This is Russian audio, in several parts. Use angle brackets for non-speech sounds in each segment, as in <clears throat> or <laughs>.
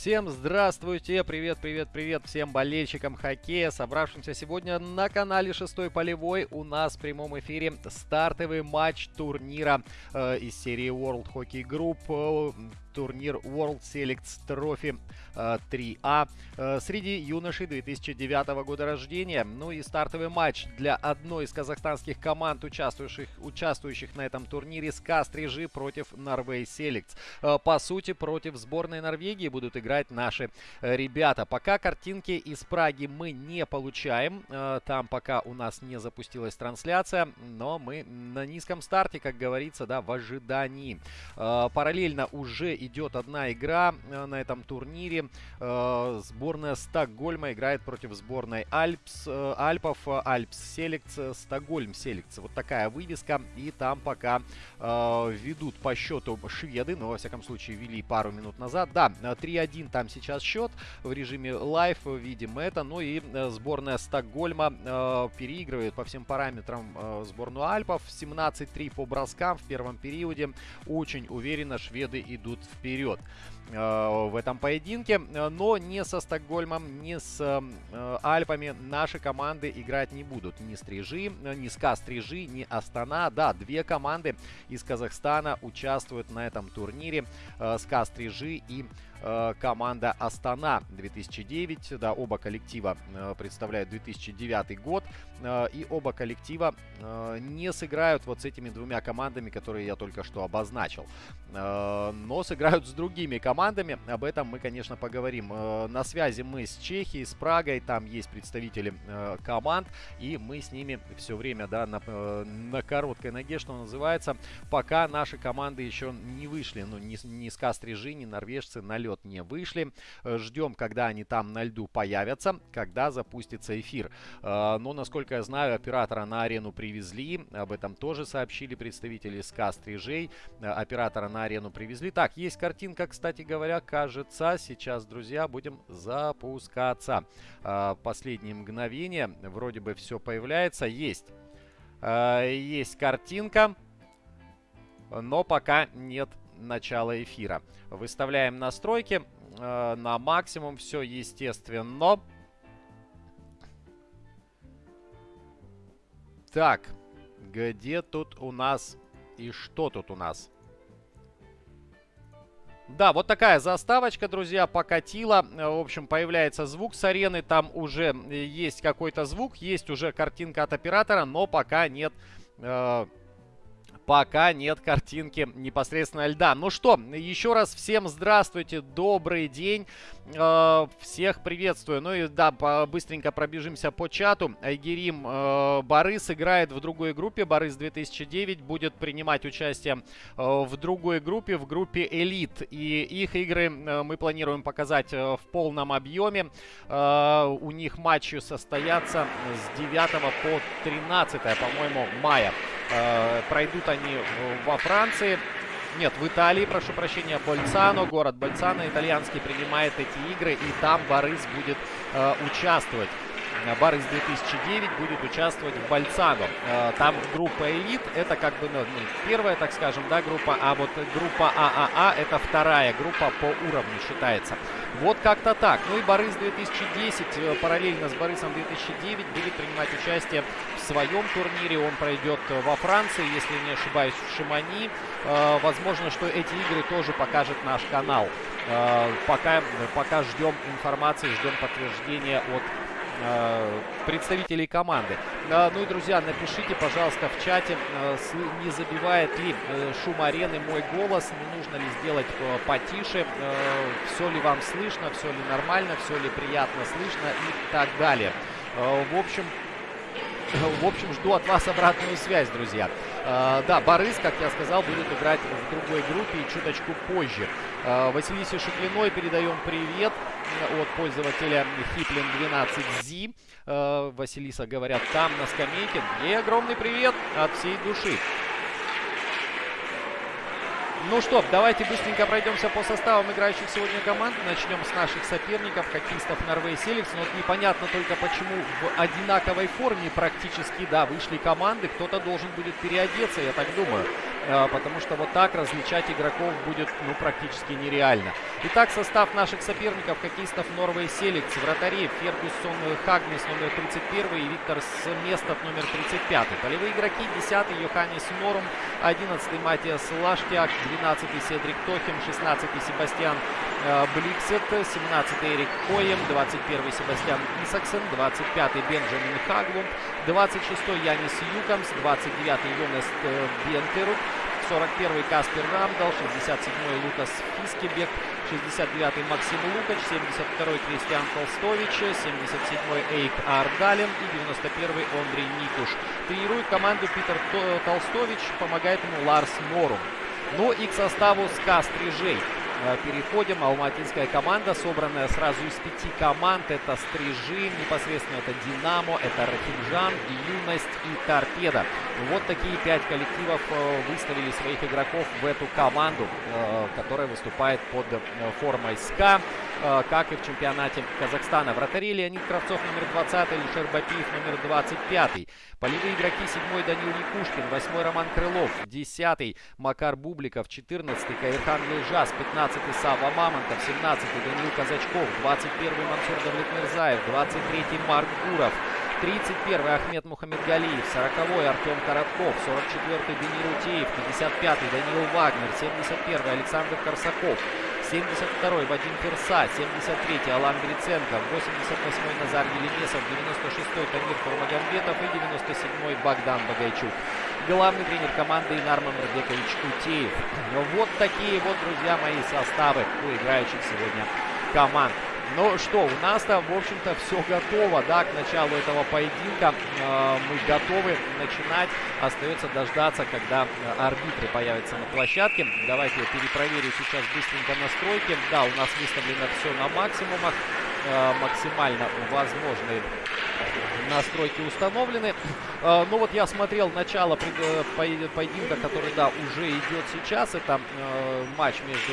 Всем здравствуйте, привет, привет, привет всем болельщикам хоккея, собравшимся сегодня на канале Шестой Полевой. У нас в прямом эфире стартовый матч турнира э, из серии World Hockey Group. Э, турнир World Selects Trophy 3А э, среди юношей 2009 года рождения. Ну и стартовый матч для одной из казахстанских команд, участвующих, участвующих на этом турнире СКА Стрижи против Norway Selects. Э, по сути, против сборной Норвегии будут играть наши э, ребята. Пока картинки из Праги мы не получаем. Там пока у нас не запустилась трансляция, но мы на низком старте, как говорится, да, в ожидании. Параллельно уже идет одна игра э, на этом турнире. Э, сборная Стокгольма играет против сборной Альпс, э, Альпов, Альпс Селекц, Стокгольм Селекц. Вот такая вывеска. И там пока ведут по счету шведы, но во всяком случае вели пару минут назад. Да, 3-1 там сейчас счет в режиме live, видим это. Ну и сборная Стокгольма переигрывает по всем параметрам сборную Альпов. 17-3 по броскам в первом периоде. Очень уверенно шведы идут вперед э, в этом поединке. Но не со Стокгольмом, не с э, Альпами наши команды играть не будут. Ни Стрижи, ни СКА Стрижи, ни Астана. Да, две команды из Казахстана участвуют на этом турнире. Э, СКА Стрижи и Э, команда Астана 2009. Да, оба коллектива э, представляют 2009 год. Э, и оба коллектива не сыграют вот с этими двумя командами, которые я только что обозначил. Но сыграют с другими командами. Об этом мы, конечно, поговорим. На связи мы с Чехией, с Прагой. Там есть представители команд. И мы с ними все время, да, на, на короткой ноге, что называется. Пока наши команды еще не вышли. Ну, ни, ни Скастрижи, ни норвежцы на лед лед не вышли. Э, ждем, когда они там на льду появятся, когда запустится эфир. Э, но, насколько я знаю, оператора на арену привезли. Об этом тоже сообщили представители СКА Стрижей. Э, оператора на арену привезли. Так, есть картинка, кстати говоря, кажется. Сейчас, друзья, будем запускаться. Последние мгновения. Вроде бы все появляется. Есть. Есть картинка. Но пока нет начала эфира. Выставляем настройки э, на максимум. Все естественно. Так, где тут у нас и что тут у нас? Да, вот такая заставочка, друзья, покатила. В общем, появляется звук с арены. Там уже есть какой-то звук, есть уже картинка от оператора, но пока нет э, пока нет картинки непосредственно льда. Ну что, еще раз всем здравствуйте, добрый день, э, всех приветствую. Ну и да, быстренько пробежимся по чату. Айгерим э, Борис играет в другой группе, Борис 2009 будет принимать участие э, в другой группе, в группе Элит. И их игры э, мы планируем показать э, в полном объеме. Э, у них матчи состоятся с 9 по 13, по-моему, мая. Э, пройдут они во Франции. Нет, в Италии, прошу прощения, Больцано, город Больцано итальянский принимает эти игры, и там Борис будет э, участвовать. Барыс 2009 будет участвовать в Бальцаго. Э, там группа элит, это как бы ну, ну, первая, так скажем, да, группа, а вот группа ААА а а это вторая группа по уровню считается. Вот как-то так. Ну и Борис 2010 э, параллельно с Борисом 2009 будет принимать участие своем турнире. Он пройдет во Франции, если не ошибаюсь, в Шимани. Э, возможно, что эти игры тоже покажет наш канал. Пока, пока ждем информации, ждем подтверждения от Э, представителей команды. Э, ну и, друзья, напишите, пожалуйста, в чате, э, не забивает ли шум арены мой голос, не нужно ли сделать потише, все ли вам слышно, все ли нормально, все ли приятно слышно и так далее. В общем, в общем, жду от вас обратную связь, друзья. Uh, да, Борис, как я сказал, будет играть в другой группе и чуточку позже. Uh, Василисе Шеклиной передаем привет от пользователя Хиплин 12Z. Uh, Василиса, говорят, там на скамейке. И огромный привет от всей души. Ну что, давайте быстренько пройдемся по составам играющих сегодня команд. Начнем с наших соперников, хоккеистов Норвей Селикс. Но вот непонятно только, почему в одинаковой форме практически, да, вышли команды. Кто-то должен будет переодеться, я так думаю. Потому что вот так различать игроков будет ну, практически нереально. Итак, состав наших соперников, хоккеистов Норвей Селикс, вратари Фергюсон Хагнес номер 31 и Виктор Сместов номер 35. Полевые игроки 10 Йоханнес Норум, 11 Матиас Лаштяк, 12 Седрик Тохим, 16 Себастьян э, Бликсет, 17 Эрик Коем, 21 Себастьян Исаксен, 25 Бенджамин Хаглум, 26 Янис Юкамс, 29 Йонас э, Бентерук, 41 Каспер Рамдал, 67 Лукас Фискебек, 69 Максим Лукач, 72 Кристиан Толстович, 77 Эйк Ардалин и 91 Андрей Никуш. Тренирует команду Питер Толстович, помогает ему Ларс Морум. Ну и к составу СКА Стрижей. Э, переходим. Алматинская команда, собранная сразу из пяти команд. Это Стрижи, непосредственно это Динамо, это Рахимжан, Юность и Торпеда. Вот такие пять коллективов э, выставили своих игроков в эту команду, э, которая выступает под формой СКА, как и в чемпионате Казахстана. Вратари Леонид Кравцов номер 20, Лишер Бапиев номер 25. Полевые игроки 7 Данил Якушкин, 8 Роман Крылов, 10 Макар Бубликов, 14 Каирхан Елжас, 15 Сава Мамонтов, 17 Данил Казачков, 21 Мансур Давлетмирзаев, 23 Марк Гуров, 31 Ахмед Мухаммедгалиев, 40 Артем Коротков, 44 Денис Рутеев, 55 Даниил Вагнер, 71 Александр Корсаков, 72-й Вадим Ферса, 73-й Алан Гриценко, 88-й Назар Елемесов, 96-й Тамир Турмагамбетов и 97-й Богдан Багайчук. Главный тренер команды Инар Мамрбекович Утеев. Вот такие вот, друзья мои, составы у играющих сегодня команд. Ну что, у нас-то, в общем-то, все готово, да, к началу этого поединка. Э, мы готовы начинать. Остается дождаться, когда э, арбитры появятся на площадке. Давайте я перепроверю сейчас быстренько настройки. Да, у нас выставлено все на максимумах. Э, максимально возможные настройки установлены. Э, ну вот я смотрел начало э, поединка, который, да, уже идет сейчас. Это матч между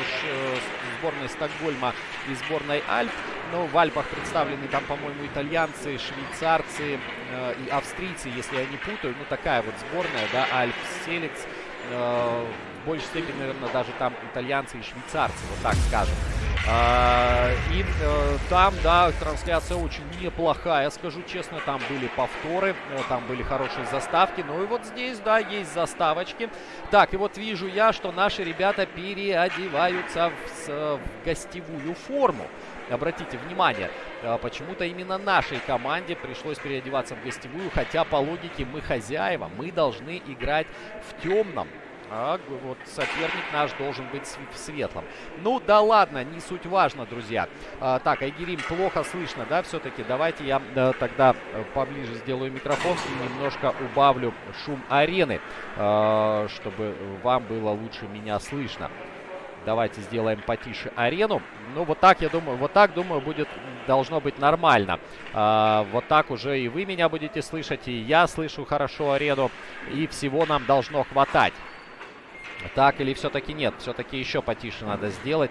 сборной Стокгольма и сборной Альп. Ну, в Альпах представлены там, по-моему, итальянцы, швейцарцы и австрийцы, если я не путаю. Ну, такая вот сборная, да, Альп Селикс. Большей степени, наверное, даже там итальянцы и швейцарцы, вот так скажем. А, и э, там, да, трансляция очень неплохая, скажу честно. Там были повторы, э, там были хорошие заставки. Ну и вот здесь, да, есть заставочки. Так, и вот вижу я, что наши ребята переодеваются в, в гостевую форму. Обратите внимание, э, почему-то именно нашей команде пришлось переодеваться в гостевую, хотя по логике мы хозяева, мы должны играть в темном. А вот соперник наш должен быть в светлом. Ну да ладно, не суть важно, друзья. А, так, Айгерим, плохо слышно, да, все-таки? Давайте я а, тогда э, поближе сделаю микрофон и немножко убавлю шум арены, а, чтобы вам было лучше меня слышно. Давайте сделаем потише арену. Ну, вот так, я думаю, вот так, думаю, будет, должно быть нормально. А, вот так уже и вы меня будете слышать, и я слышу хорошо арену. И всего нам должно хватать. Так или все-таки нет? Все-таки еще потише надо сделать.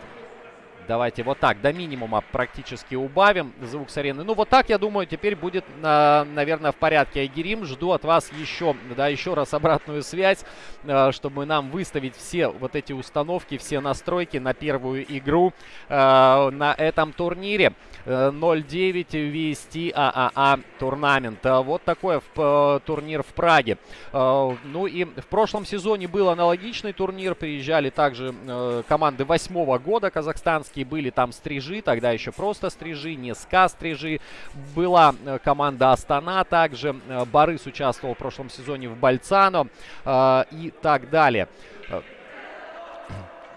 Давайте вот так, до минимума практически убавим звук с арены. Ну, вот так, я думаю, теперь будет, э, наверное, в порядке. Айгерим, жду от вас еще, да, еще раз обратную связь, э, чтобы нам выставить все вот эти установки, все настройки на первую игру э, на этом турнире. 0-9 VST ААА турнамент. Вот такой турнир в Праге. Ну и в прошлом сезоне был аналогичный турнир. Приезжали также команды восьмого года казахстанские Ставропольские были там стрижи, тогда еще просто стрижи, не ска стрижи. Была э, команда Астана также. Э, Борис участвовал в прошлом сезоне в Бальцано э, и так далее.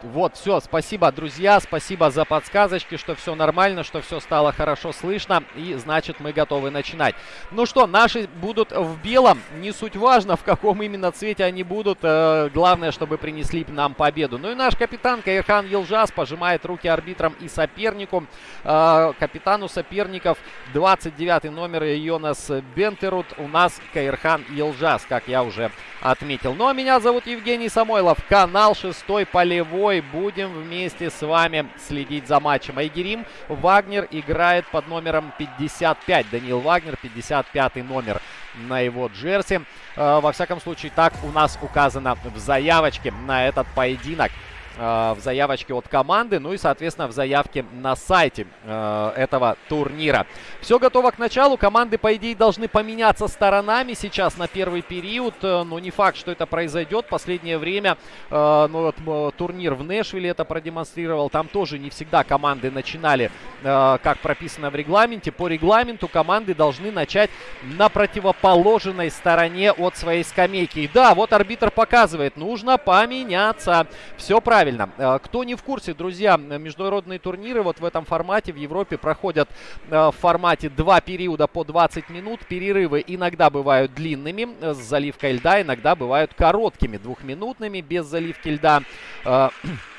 Вот, все, спасибо, друзья, спасибо за подсказочки, что все нормально, что все стало хорошо слышно, и значит мы готовы начинать. Ну что, наши будут в белом, не суть важно, в каком именно цвете они будут, э, главное, чтобы принесли нам победу. Ну и наш капитан Каирхан Елжас пожимает руки арбитрам и сопернику. Э, капитану соперников 29 номер Йонас Бентерут, у нас Каирхан Елжас, как я уже отметил. Ну а меня зовут Евгений Самойлов, канал Шестой Полевой. Будем вместе с вами следить за матчем. Айгерим Вагнер играет под номером 55. Даниил Вагнер, 55 номер. на его джерси. Э, во всяком случае, так у нас указано в заявочке на этот поединок. Э, в заявочке от команды, ну и, соответственно, в заявке на сайте э, этого турнира. Все готово к началу. Команды, по идее, должны поменяться сторонами сейчас на первый период. Э, но не факт, что это произойдет. Последнее время ну, вот, турнир в Нэшвилле это продемонстрировал. Там тоже не всегда команды начинали, как прописано в регламенте. По регламенту команды должны начать на противоположной стороне от своей скамейки. И да, вот арбитр показывает, нужно поменяться. Все правильно правильно. Э, кто не в курсе, друзья, международные турниры вот в этом формате в Европе проходят э, в формате два периода по 20 минут. Перерывы иногда бывают длинными э, с заливкой льда, иногда бывают короткими, двухминутными без заливки льда. <clears throat>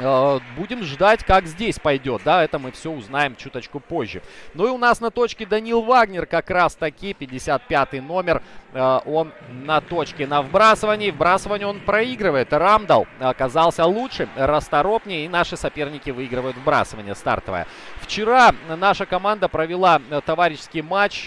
Э, будем ждать, как здесь пойдет, да, это мы все узнаем чуточку позже. Ну и у нас на точке Данил Вагнер как раз таки, 55 номер, э, он на точке на вбрасывании, вбрасывание он проигрывает. Рамдал оказался лучше, расторопнее и наши соперники выигрывают вбрасывание стартовое. Вчера наша команда провела э, товарищеский матч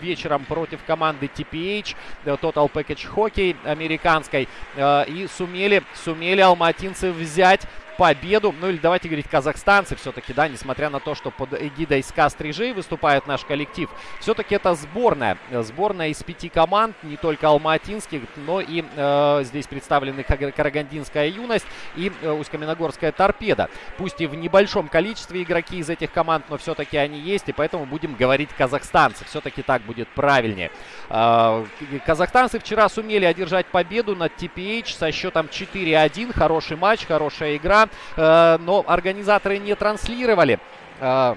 вечером против команды TPH, Total Package Hockey американской, и сумели, сумели алматинцы взять победу. Ну или давайте говорить казахстанцы все-таки, да, несмотря на то, что под эгидой СКА Стрижей выступает наш коллектив. Все-таки это сборная. Сборная из пяти команд, не только алматинских, но и э, здесь представлены Карагандинская юность и э, Усть-Каменогорская торпеда. Пусть и в небольшом количестве игроки из этих команд, но все-таки они есть, и поэтому будем говорить казахстанцы. Все-таки так будет правильнее. Э, казахстанцы вчера сумели одержать победу над TPH со счетом 4-1. Хороший матч, хорошая игра. Э, но организаторы не транслировали э,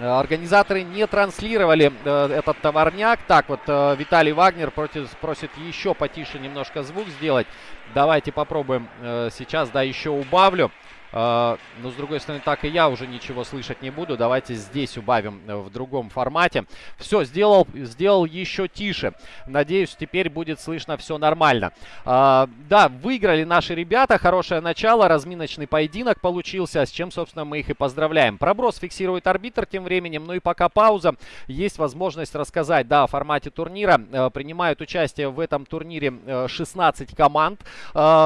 Организаторы не транслировали э, этот товарняк. Так вот, Виталий Вагнер против, просит еще потише немножко звук сделать. Давайте попробуем сейчас, да, еще убавлю. А, но, с другой стороны, так и я уже ничего слышать не буду. Давайте здесь убавим э, в другом формате. Все, сделал, сделал еще тише. Надеюсь, теперь будет слышно все нормально. А, да, выиграли наши ребята. Хорошее начало. Разминочный поединок получился, с чем, собственно, мы их и поздравляем. Проброс фиксирует арбитр тем временем. Ну и пока пауза, есть возможность рассказать, да, о формате турнира. Э, принимают участие в этом турнире 16 э, команд.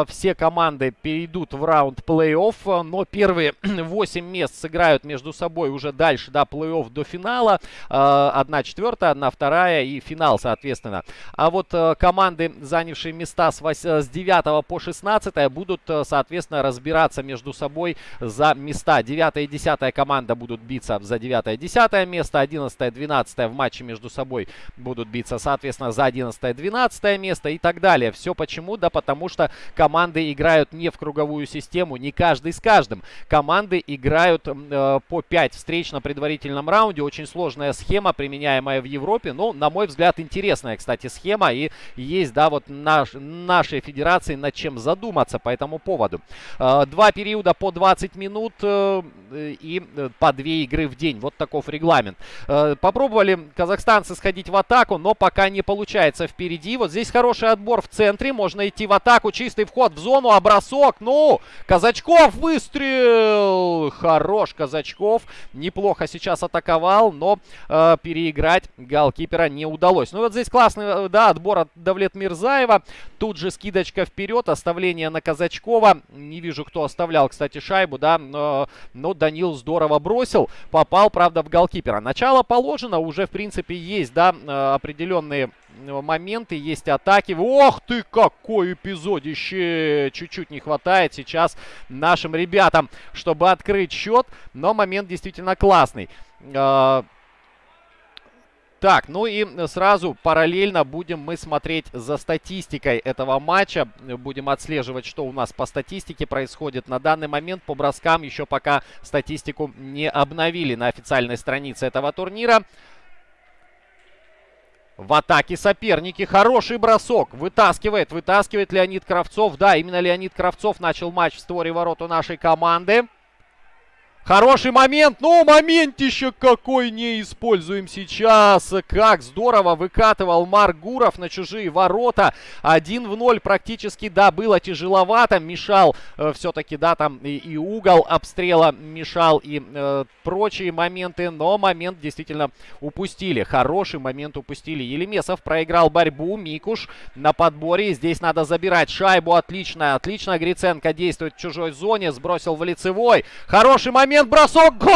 Все команды перейдут в раунд плей-офф но первые <clears throat> 8 мест сыграют между собой уже дальше, до плей-офф до финала. А, одна четвертая, одна вторая и финал, соответственно. А вот э, команды, занявшие места с, 8, с 9 по 16, будут, э, соответственно, разбираться между собой за места. 9 и 10 команда будут биться за 9 и 10 место, 11 и 12 в матче между собой будут биться, соответственно, за 11 и 12 место и так далее. Все почему? Да потому что команды играют не в круговую систему, не каждый с каждым. Команды играют э, по 5 встреч на предварительном раунде. Очень сложная схема, применяемая в Европе. Но, на мой взгляд, интересная, кстати, схема. И есть, да, вот наш, нашей федерации над чем задуматься по этому поводу. Э, два периода по 20 минут э, и э, по 2 игры в день. Вот таков регламент. Э, попробовали казахстанцы сходить в атаку, но пока не получается впереди. Вот здесь хороший отбор в центре. Можно идти в атаку. Чистый вход в зону. А бросок. Ну, Казачков вы выстрел! Хорош Казачков. Неплохо сейчас атаковал, но э, переиграть голкипера не удалось. Ну вот здесь классный, э, да, отбор от Давлет Мирзаева. Тут же скидочка вперед, оставление на Казачкова. Не вижу, кто оставлял, кстати, шайбу, да, но, но Данил здорово бросил. Попал, правда, в голкипера. Начало положено, уже, в принципе, есть, да, э, определенные моменты, есть атаки. Ох ты, какой эпизодище! Чуть-чуть не хватает сейчас нашим ребятам, чтобы открыть счет. Но момент действительно классный. А, так, ну и сразу параллельно будем мы смотреть за статистикой этого матча. Будем отслеживать, что у нас по статистике происходит. На данный момент по броскам еще пока статистику не обновили на официальной странице этого турнира. В атаке соперники. Хороший бросок. Вытаскивает. Вытаскивает Леонид Кравцов. Да, именно Леонид Кравцов начал матч в створе ворот у нашей команды. Хороший момент. Ну, моментище какой не используем сейчас. Как здорово выкатывал Марк Гуров на чужие ворота. 1 в 0 практически, да, было тяжеловато. Мешал э, все-таки, да, там и, и угол обстрела мешал, и э, прочие моменты. Но момент действительно упустили. Хороший момент упустили. Елемесов проиграл борьбу. Микуш на подборе. Здесь надо забирать шайбу. Отлично, отлично. Гриценко действует в чужой зоне. Сбросил в лицевой. Хороший момент момент, бросок, гол!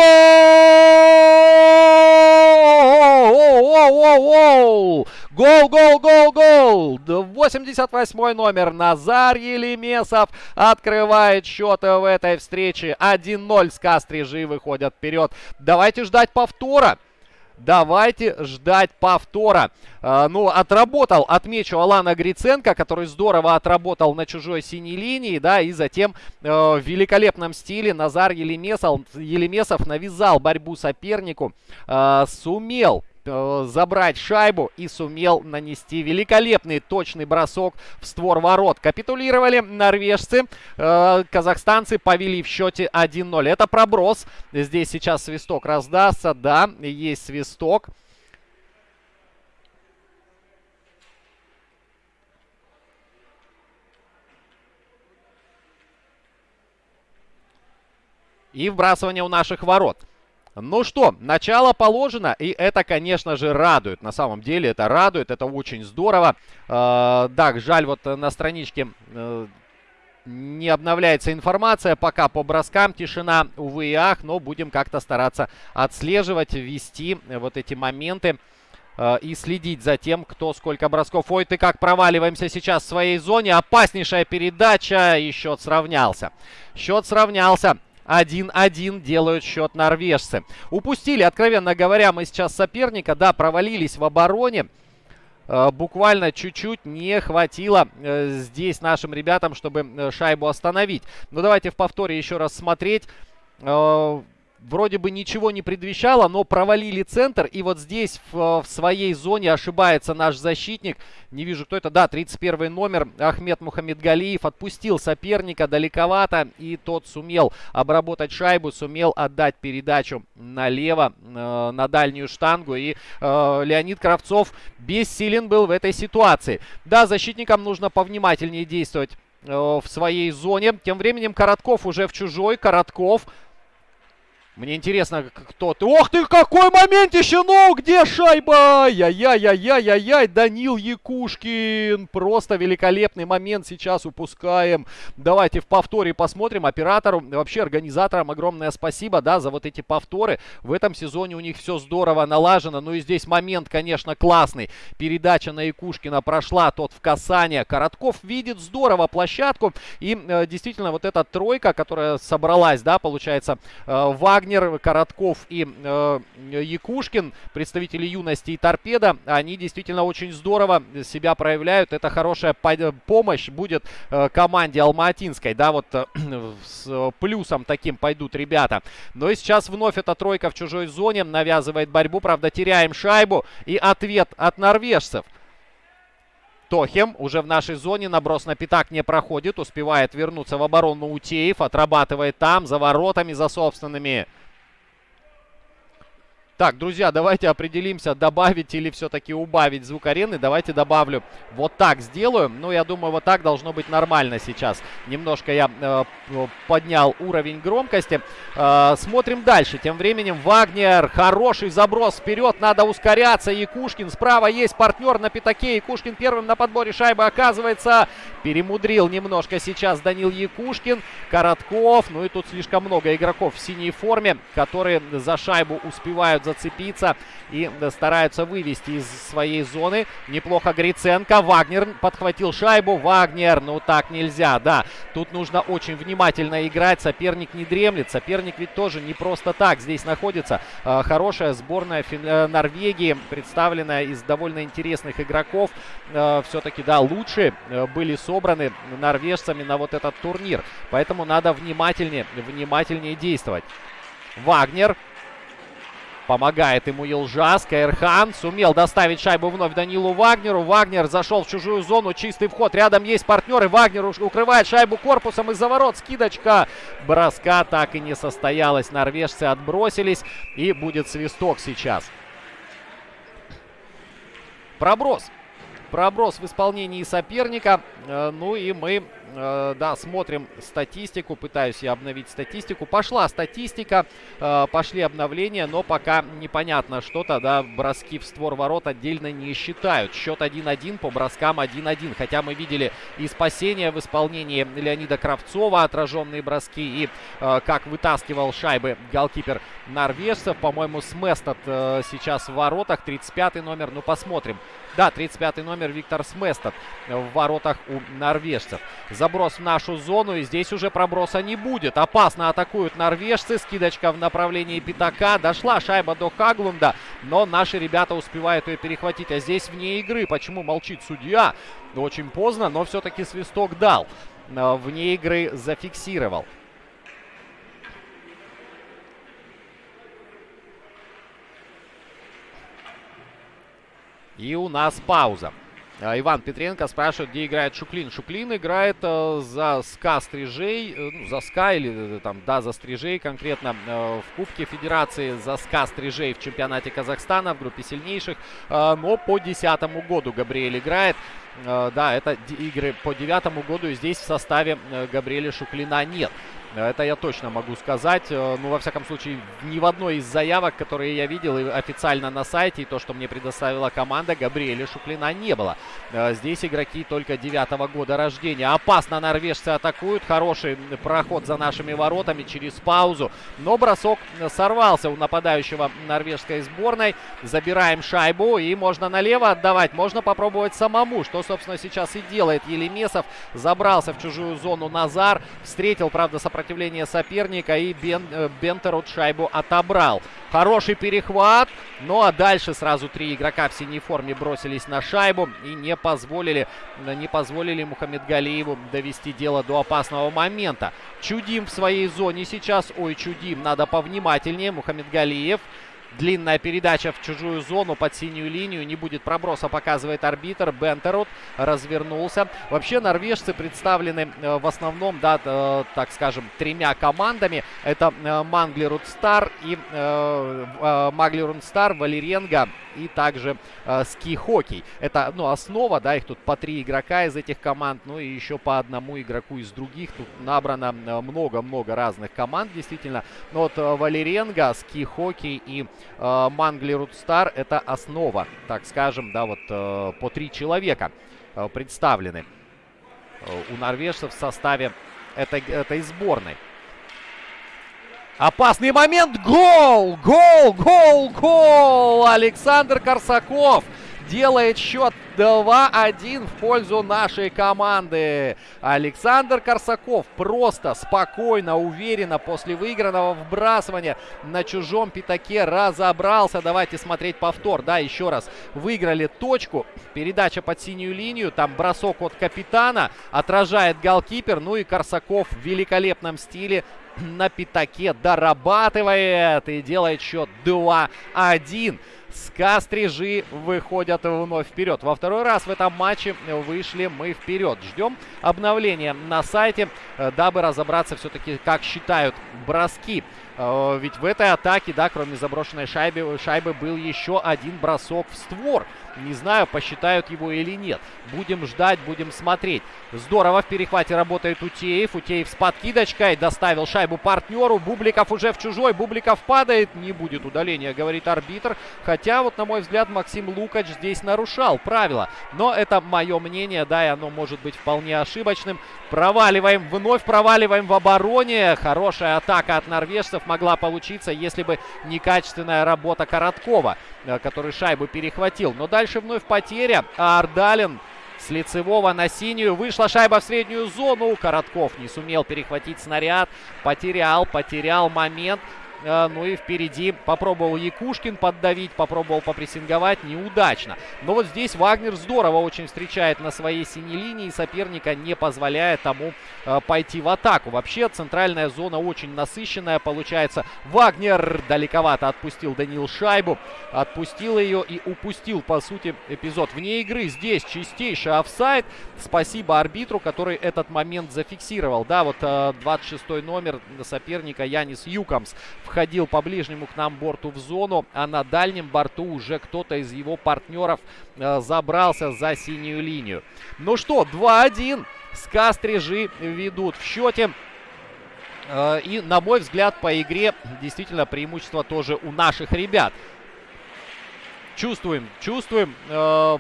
Гол, гол, гол, гол! 88 номер Назар Елемесов открывает счет в этой встрече. 1-0 с Кастрижи выходят вперед. Давайте ждать повтора. Давайте ждать повтора. Э, ну, отработал, отмечу, Алана Гриценко, который здорово отработал на чужой синей линии, да, и затем э, в великолепном стиле Назар Елемесов, Елемесов навязал борьбу сопернику, э, сумел Э, забрать шайбу и сумел нанести великолепный точный бросок в створ ворот. Капитулировали норвежцы, э, казахстанцы повели в счете 1-0. Это проброс. Здесь сейчас свисток раздастся. Да, есть свисток. И вбрасывание у наших ворот. Ну что, начало положено, и это, конечно же, радует. На самом деле это радует, это очень здорово. Э, да, жаль, вот на страничке э, не обновляется информация. Пока по броскам тишина, увы и ах, но будем как-то стараться отслеживать, вести вот эти моменты э, и следить за тем, кто сколько бросков. Ой, ты как проваливаемся сейчас в своей зоне. Опаснейшая передача, и счет сравнялся. Счет сравнялся. 1-1 делают счет норвежцы. Упустили, откровенно говоря, мы сейчас соперника. Да, провалились в обороне. Э, буквально чуть-чуть не хватило э, здесь нашим ребятам, чтобы э, шайбу остановить. Но давайте в повторе еще раз смотреть вроде бы ничего не предвещало, но провалили центр. И вот здесь в, в своей зоне ошибается наш защитник. Не вижу, кто это. Да, 31 номер Ахмед Мухаммедгалиев отпустил соперника далековато. И тот сумел обработать шайбу, сумел отдать передачу налево э, на дальнюю штангу. И э, Леонид Кравцов бессилен был в этой ситуации. Да, защитникам нужно повнимательнее действовать э, в своей зоне. Тем временем Коротков уже в чужой. Коротков мне интересно, кто ты. Ох ты, какой момент еще, ну, где шайба? Яй-яй-яй-яй-яй, Данил Якушкин. Просто великолепный момент сейчас упускаем. Давайте в повторе посмотрим. Оператору, вообще организаторам огромное спасибо, да, за вот эти повторы. В этом сезоне у них все здорово налажено. Ну и здесь момент, конечно, классный. Передача на Якушкина прошла, тот в касание. Коротков видит здорово площадку. И э, действительно, вот эта тройка, которая собралась, да, получается, э, Вагнер Вагнер, Коротков и э, Якушкин, представители юности и торпеда, они действительно очень здорово себя проявляют. Это хорошая помощь будет э, команде Алматинской. Да, вот э, <clears throat> с плюсом таким пойдут ребята. Но и сейчас вновь эта тройка в чужой зоне навязывает борьбу. Правда, теряем шайбу. И ответ от норвежцев. Тохем уже в нашей зоне. Наброс на пятак не проходит. Успевает вернуться в оборону Утеев. Отрабатывает там, за воротами, за собственными. Так, друзья, давайте определимся, добавить или все-таки убавить звук арены. Давайте добавлю. Вот так сделаю. Ну, я думаю, вот так должно быть нормально сейчас. Немножко я э, поднял уровень громкости. Э, смотрим дальше. Тем временем Вагнер. Хороший заброс вперед. Надо ускоряться. Якушкин. Справа есть партнер на пятаке. Якушкин первым на подборе шайбы оказывается. Перемудрил немножко сейчас Данил Якушкин. Коротков. Ну и тут слишком много игроков в синей форме, которые за шайбу успевают зацепиться и стараются вывести из своей зоны. Неплохо Гриценко. Вагнер подхватил шайбу. Вагнер, ну так нельзя, да. Тут нужно очень внимательно играть. Соперник не дремлет. Соперник ведь тоже не просто так здесь находится. А, хорошая сборная. Э, Норвегии, представленная из довольно интересных игроков. Все-таки, да, лучшие э, были собраны норвежцами на вот этот турнир. Поэтому надо внимательнее, внимательнее действовать. Вагнер Помогает ему Елжас. Каирхан сумел доставить шайбу вновь Данилу Вагнеру. Вагнер зашел в чужую зону. Чистый вход. Рядом есть партнеры. Вагнер укрывает шайбу корпусом из-за ворот. Скидочка броска так и не состоялась. Норвежцы отбросились. И будет свисток сейчас. Проброс. Проброс в исполнении соперника. Э, ну и мы Э, да, смотрим статистику, пытаюсь я обновить статистику. Пошла статистика, э, пошли обновления, но пока непонятно что-то, да, броски в створ ворот отдельно не считают. Счет 1-1 по броскам 1-1, хотя мы видели и спасение в исполнении Леонида Кравцова, отраженные броски, и э, как вытаскивал шайбы голкипер норвежцев. По-моему, Сместот сейчас в воротах, 35 номер, ну посмотрим. Да, 35 номер Виктор Сместот в воротах у норвежцев. Заброс в нашу зону. И здесь уже проброса не будет. Опасно атакуют норвежцы. Скидочка в направлении Пятака. Дошла шайба до Хаглунда. Но наши ребята успевают ее перехватить. А здесь вне игры. Почему молчит судья? Очень поздно, но все-таки свисток дал. Э, вне игры зафиксировал. И у нас пауза. А, Иван Петренко спрашивает, где играет Шуклин. Шуклин играет э, за СКА Стрижей, э, ну, за СКА или э, там, да, за Стрижей конкретно э, в Кубке Федерации за СКА Стрижей в чемпионате Казахстана в группе сильнейших. Э, но по десятому году Габриэль играет. Э, да, это игры по девятому году и здесь в составе э, Габриэля Шуклина нет. Это я точно могу сказать. Э, ну, во всяком случае, ни в одной из заявок, которые я видел официально на сайте, и то, что мне предоставила команда, Габриэля Шуклина не было. Э, здесь игроки только девятого года рождения. Опасно норвежцы атакуют. Хороший проход за нашими воротами через паузу. Но бросок сорвался у нападающего норвежской сборной. Забираем шайбу и можно налево отдавать. Можно попробовать самому, что, собственно, сейчас и делает Елемесов. Забрался в чужую зону Назар. Встретил, правда, сопротивление сопротивление соперника и Бен, э, Бентерут шайбу отобрал. Хороший перехват. Ну а дальше сразу три игрока в синей форме бросились на шайбу и не позволили, не позволили Мухаммед Галиеву довести дело до опасного момента. Чудим в своей зоне сейчас. Ой, чудим. Надо повнимательнее. Мухаммед Галиев Длинная передача в чужую зону под синюю линию. Не будет проброса, показывает арбитр. Бентерут развернулся. Вообще норвежцы представлены э, в основном, да, э, так скажем, тремя командами. Это э, Манглерут Стар и Маглерун Стар, Валеренга и также Ски-хоккей. Это, ну, основа, да, их тут по три игрока из этих команд, ну и еще по одному игроку из других. Тут набрано много-много разных команд, действительно. Но вот Валеренга, Ски-хоккей и э, Мангли Рудстар это основа, так скажем, да, вот э, по три человека э, представлены э, у норвежцев в составе этой, этой сборной. Опасный момент. Гол! Гол! Гол! Гол! Александр Корсаков делает счет 2-1 в пользу нашей команды. Александр Корсаков просто, спокойно, уверенно после выигранного вбрасывания на чужом пятаке разобрался. Давайте смотреть повтор. Да, еще раз. Выиграли точку. Передача под синюю линию. Там бросок от капитана. Отражает голкипер. Ну и Корсаков в великолепном стиле на пятаке дорабатывает и делает счет 2-1. СКА Стрижи выходят вновь вперед. Во второй раз в этом матче вышли мы вперед. Ждем обновления на сайте, э, дабы разобраться все-таки, как считают броски. Э, ведь в этой атаке, да, кроме заброшенной шайбы, шайбы был еще один бросок в створ. Не знаю, посчитают его или нет. Будем ждать, будем смотреть. Здорово в перехвате работает Утеев. Утеев с подкидочкой доставил шайбу партнеру. Бубликов уже в чужой. Бубликов падает. Не будет удаления, говорит арбитр. Хотя, вот на мой взгляд, Максим Лукач здесь нарушал правила. Но это мое мнение, да, и оно может быть вполне ошибочным. Проваливаем, вновь проваливаем в обороне. Хорошая атака от норвежцев могла получиться, если бы некачественная работа Короткова, э, который шайбу перехватил. Но дальше вновь потеря. А Ардалин с лицевого на синюю. Вышла шайба в среднюю зону. Коротков не сумел перехватить снаряд. Потерял, потерял момент. Э, ну и впереди попробовал Якушкин поддавить, попробовал попрессинговать, неудачно. Но вот здесь Вагнер здорово очень встречает на своей синей линии, соперника не позволяя тому э, пойти в атаку. Вообще центральная зона очень насыщенная получается. Вагнер далековато отпустил Данил шайбу, отпустил ее и упустил по сути эпизод вне игры. Здесь чистейший офсайд. Спасибо арбитру, который этот момент зафиксировал. Да, вот 26 э, номер соперника Янис Юкамс входил по ближнему к нам борту в зону, а на дальнем борту уже кто-то из его партнеров э, забрался за синюю линию. Ну что, 2-1. Скастрижи ведут в счете. Э, и, на мой взгляд, по игре действительно преимущество тоже у наших ребят. Чувствуем, чувствуем. Э,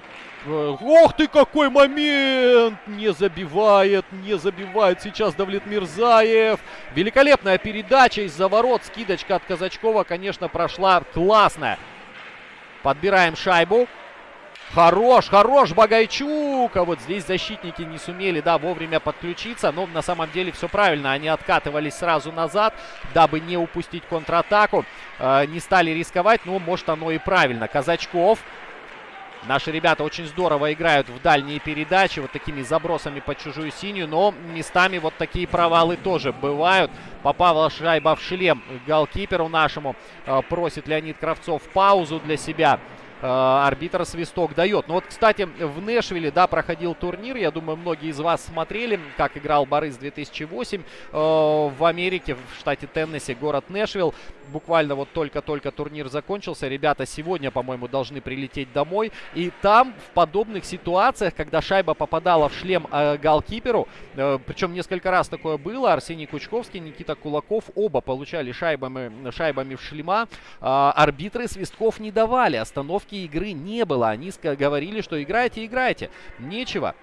ох ты, какой момент! Не забивает, не забивает сейчас Давлет Мирзаев. Великолепная передача из-за ворот. Скидочка от Казачкова, конечно, прошла классная. Подбираем шайбу. Хорош, хорош Багайчук. А вот здесь защитники не сумели, да, вовремя подключиться. Но на самом деле все правильно. Они откатывались сразу назад, дабы не упустить контратаку. Э, не стали рисковать, но может оно и правильно. Казачков. Наши ребята очень здорово играют в дальние передачи, вот такими забросами под чужую синюю, но местами вот такие провалы тоже бывают. Попала шайба в шлем голкиперу нашему. Э, просит Леонид Кравцов паузу для себя. Э, арбитр свисток дает. Ну вот, кстати, в Нэшвилле, да, проходил турнир. Я думаю, многие из вас смотрели, как играл Борис 2008 э, в Америке, в штате Теннесси, город Нэшвилл. Буквально вот только-только турнир закончился. Ребята сегодня, по-моему, должны прилететь домой. И там в подобных ситуациях, когда шайба попадала в шлем э, голкиперу, э, причем несколько раз такое было, Арсений Кучковский, Никита Кулаков, оба получали шайбами, шайбами в шлема. Э, арбитры свистков не давали, остановки остановки игры не было. Они говорили, что играйте, играйте. Нечего.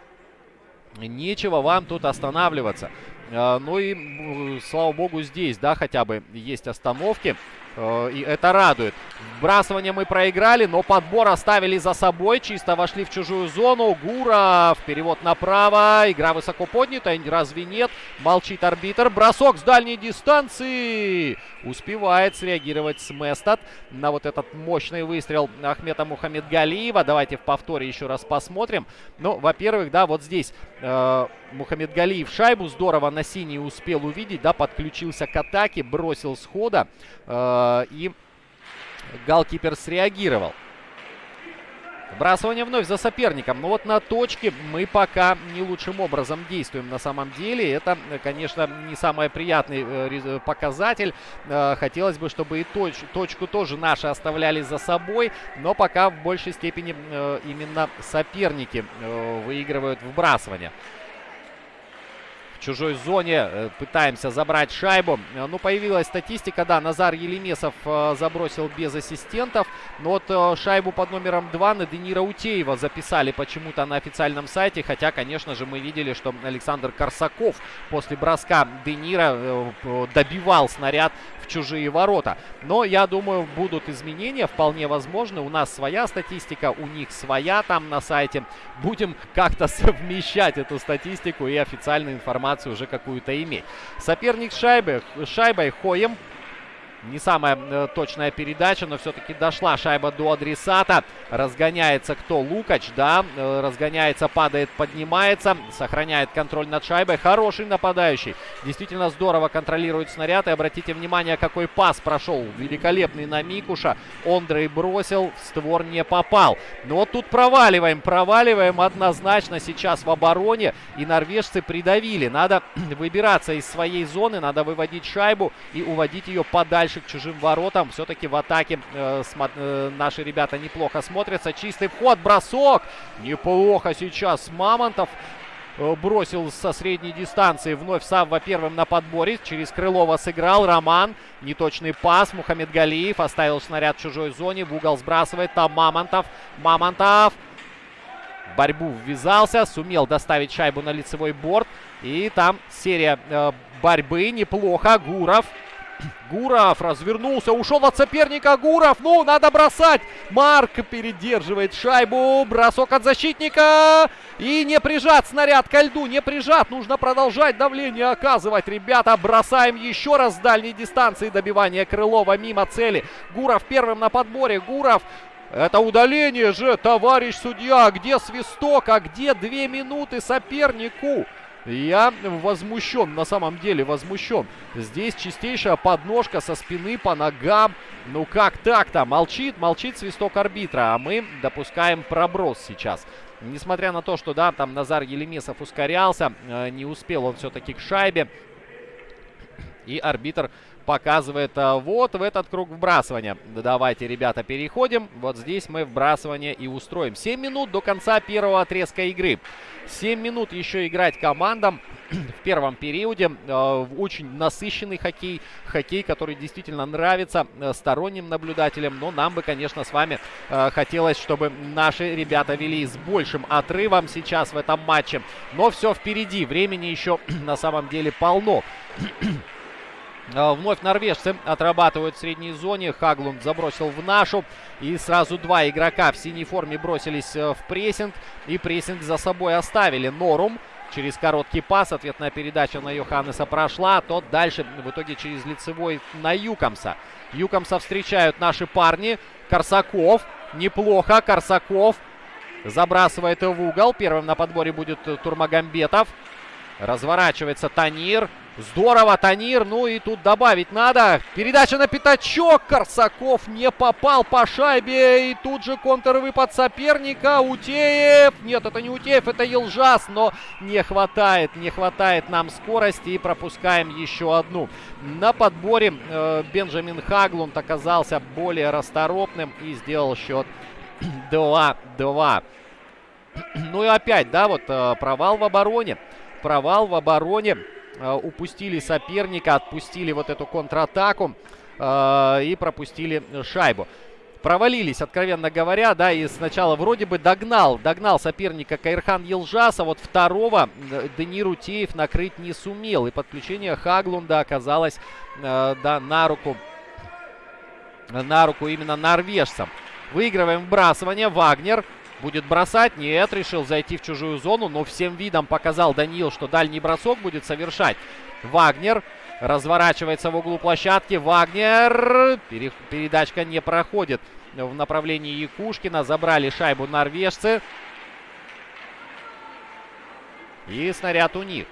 Нечего вам тут останавливаться. А, ну и, слава богу, здесь, да, хотя бы есть остановки. Э, и это радует. Вбрасывание мы проиграли, но подбор оставили за собой. Чисто вошли в чужую зону. Гуров. Перевод направо. Игра высоко поднята. Разве нет? Молчит арбитр. Бросок с дальней дистанции. Успевает среагировать Сместат на вот этот мощный выстрел Ахмета Мухаммедгалиева. Давайте в повторе еще раз посмотрим. Ну, во-первых, да, вот здесь э, Мухаммедгалиев шайбу здорово на синий успел увидеть. Да, подключился к атаке, бросил схода. Э, и голкипер среагировал. Вбрасывание вновь за соперником. Но вот на точке мы пока не лучшим образом действуем на самом деле. Это, конечно, не самый приятный э, показатель. Э, хотелось бы, чтобы и точ точку тоже наши оставляли за собой. Но пока в большей степени э, именно соперники выигрывают вбрасывание чужой зоне. Э, пытаемся забрать шайбу. Э, ну, появилась статистика, да, Назар Елемесов э, забросил без ассистентов. Но вот шайбу под номером 2 на Денира Утеева записали почему-то на официальном сайте. Хотя, конечно же, мы видели, что Александр Корсаков после броска Денира добивал снаряд чужие ворота. Но, я думаю, будут изменения, вполне возможно. У нас своя статистика, у них своя там на сайте. Будем как-то <laughs> совмещать эту статистику и официальную информацию уже какую-то иметь. Соперник шайбы, шайбой Хоем не самая э, точная передача, но все-таки дошла шайба до адресата. Разгоняется кто? Лукач, да. Э, разгоняется, падает, поднимается. Сохраняет контроль над шайбой. Хороший нападающий. Действительно здорово контролирует снаряд. И обратите внимание, какой пас прошел. Великолепный на Микуша. Ондрей бросил, в створ не попал. Но вот тут проваливаем, проваливаем однозначно сейчас в обороне. И норвежцы придавили. Надо <clears throat> выбираться из своей зоны, надо выводить шайбу и уводить ее подальше дальше к чужим воротам. Все-таки в атаке э, э, наши ребята неплохо смотрятся. Чистый вход, бросок. Неплохо сейчас Мамонтов э, бросил со средней дистанции. Вновь Савва первым на подборе. Через Крылова сыграл. Роман. Неточный пас. Мухаммед Галиев оставил снаряд в чужой зоне. В угол сбрасывает. Там Мамонтов. Мамонтов. борьбу ввязался. Сумел доставить шайбу на лицевой борт. И там серия э, борьбы. Неплохо. Гуров. Гуров развернулся, ушел от соперника. Гуров, ну, надо бросать. Марк передерживает шайбу. Бросок от защитника. И не прижат снаряд ко льду, не прижат. Нужно продолжать давление оказывать. Ребята, бросаем еще раз с дальней дистанции добивание Крылова мимо цели. Гуров первым на подборе. Гуров это удаление же, товарищ судья. Где свисток, а где две минуты сопернику? Я возмущен, на самом деле возмущен. Здесь чистейшая подножка со спины по ногам. Ну как так-то? Молчит, молчит свисток арбитра, а мы допускаем проброс сейчас. Несмотря на то, что, да, там Назар Елемесов ускорялся, э, не успел он все-таки к шайбе. И арбитр показывает а, вот в этот круг вбрасывания. Давайте, ребята, переходим. Вот здесь мы вбрасывание и устроим. 7 минут до конца первого отрезка игры. 7 минут еще играть командам <clears throat> в первом периоде. Э, очень насыщенный хоккей. Хоккей, который действительно нравится э, сторонним наблюдателям. Но нам бы, конечно, с вами э, хотелось, чтобы наши ребята вели с большим отрывом сейчас в этом матче. Но все впереди. Времени еще <clears throat> на самом деле полно. <clears throat> А, вновь норвежцы отрабатывают в средней зоне. Хаглунд забросил в нашу. И сразу два игрока в синей форме бросились э, в прессинг. И прессинг за собой оставили. Норум через короткий пас. Ответная передача на Йоханнеса прошла. Тот дальше в итоге через лицевой на Юкомса. Юкомса встречают наши парни. Корсаков. Неплохо. Корсаков забрасывает в угол. Первым на подборе будет Турмагамбетов. Разворачивается Танир. Здорово, Танир. Ну и тут добавить надо. Передача на пятачок. Корсаков не попал по шайбе. И тут же контрвыпад соперника. Утеев. Нет, это не Утеев, это Елжас. Но не хватает, не хватает нам скорости. И пропускаем еще одну. На подборе э, Бенджамин Хаглунд оказался более расторопным. И сделал счет <clears throat> 2-2. <clears throat> Ну и опять, да, вот э, провал в обороне. Провал в обороне. Э, упустили соперника, отпустили вот эту контратаку э, и пропустили шайбу. Провалились, откровенно говоря, да, и сначала вроде бы догнал, догнал соперника Кайрхан Елжас, вот второго э, Денир Утеев накрыть не сумел. И подключение Хаглунда оказалось, да, на руку, на руку именно норвежцам. Выигрываем вбрасывание, Вагнер Будет бросать? Нет, решил зайти в чужую зону, но всем видом показал Даниил, что дальний бросок будет совершать. Вагнер разворачивается в углу площадки. Вагнер. Передачка не проходит в направлении Якушкина. Забрали шайбу норвежцы. И снаряд у них.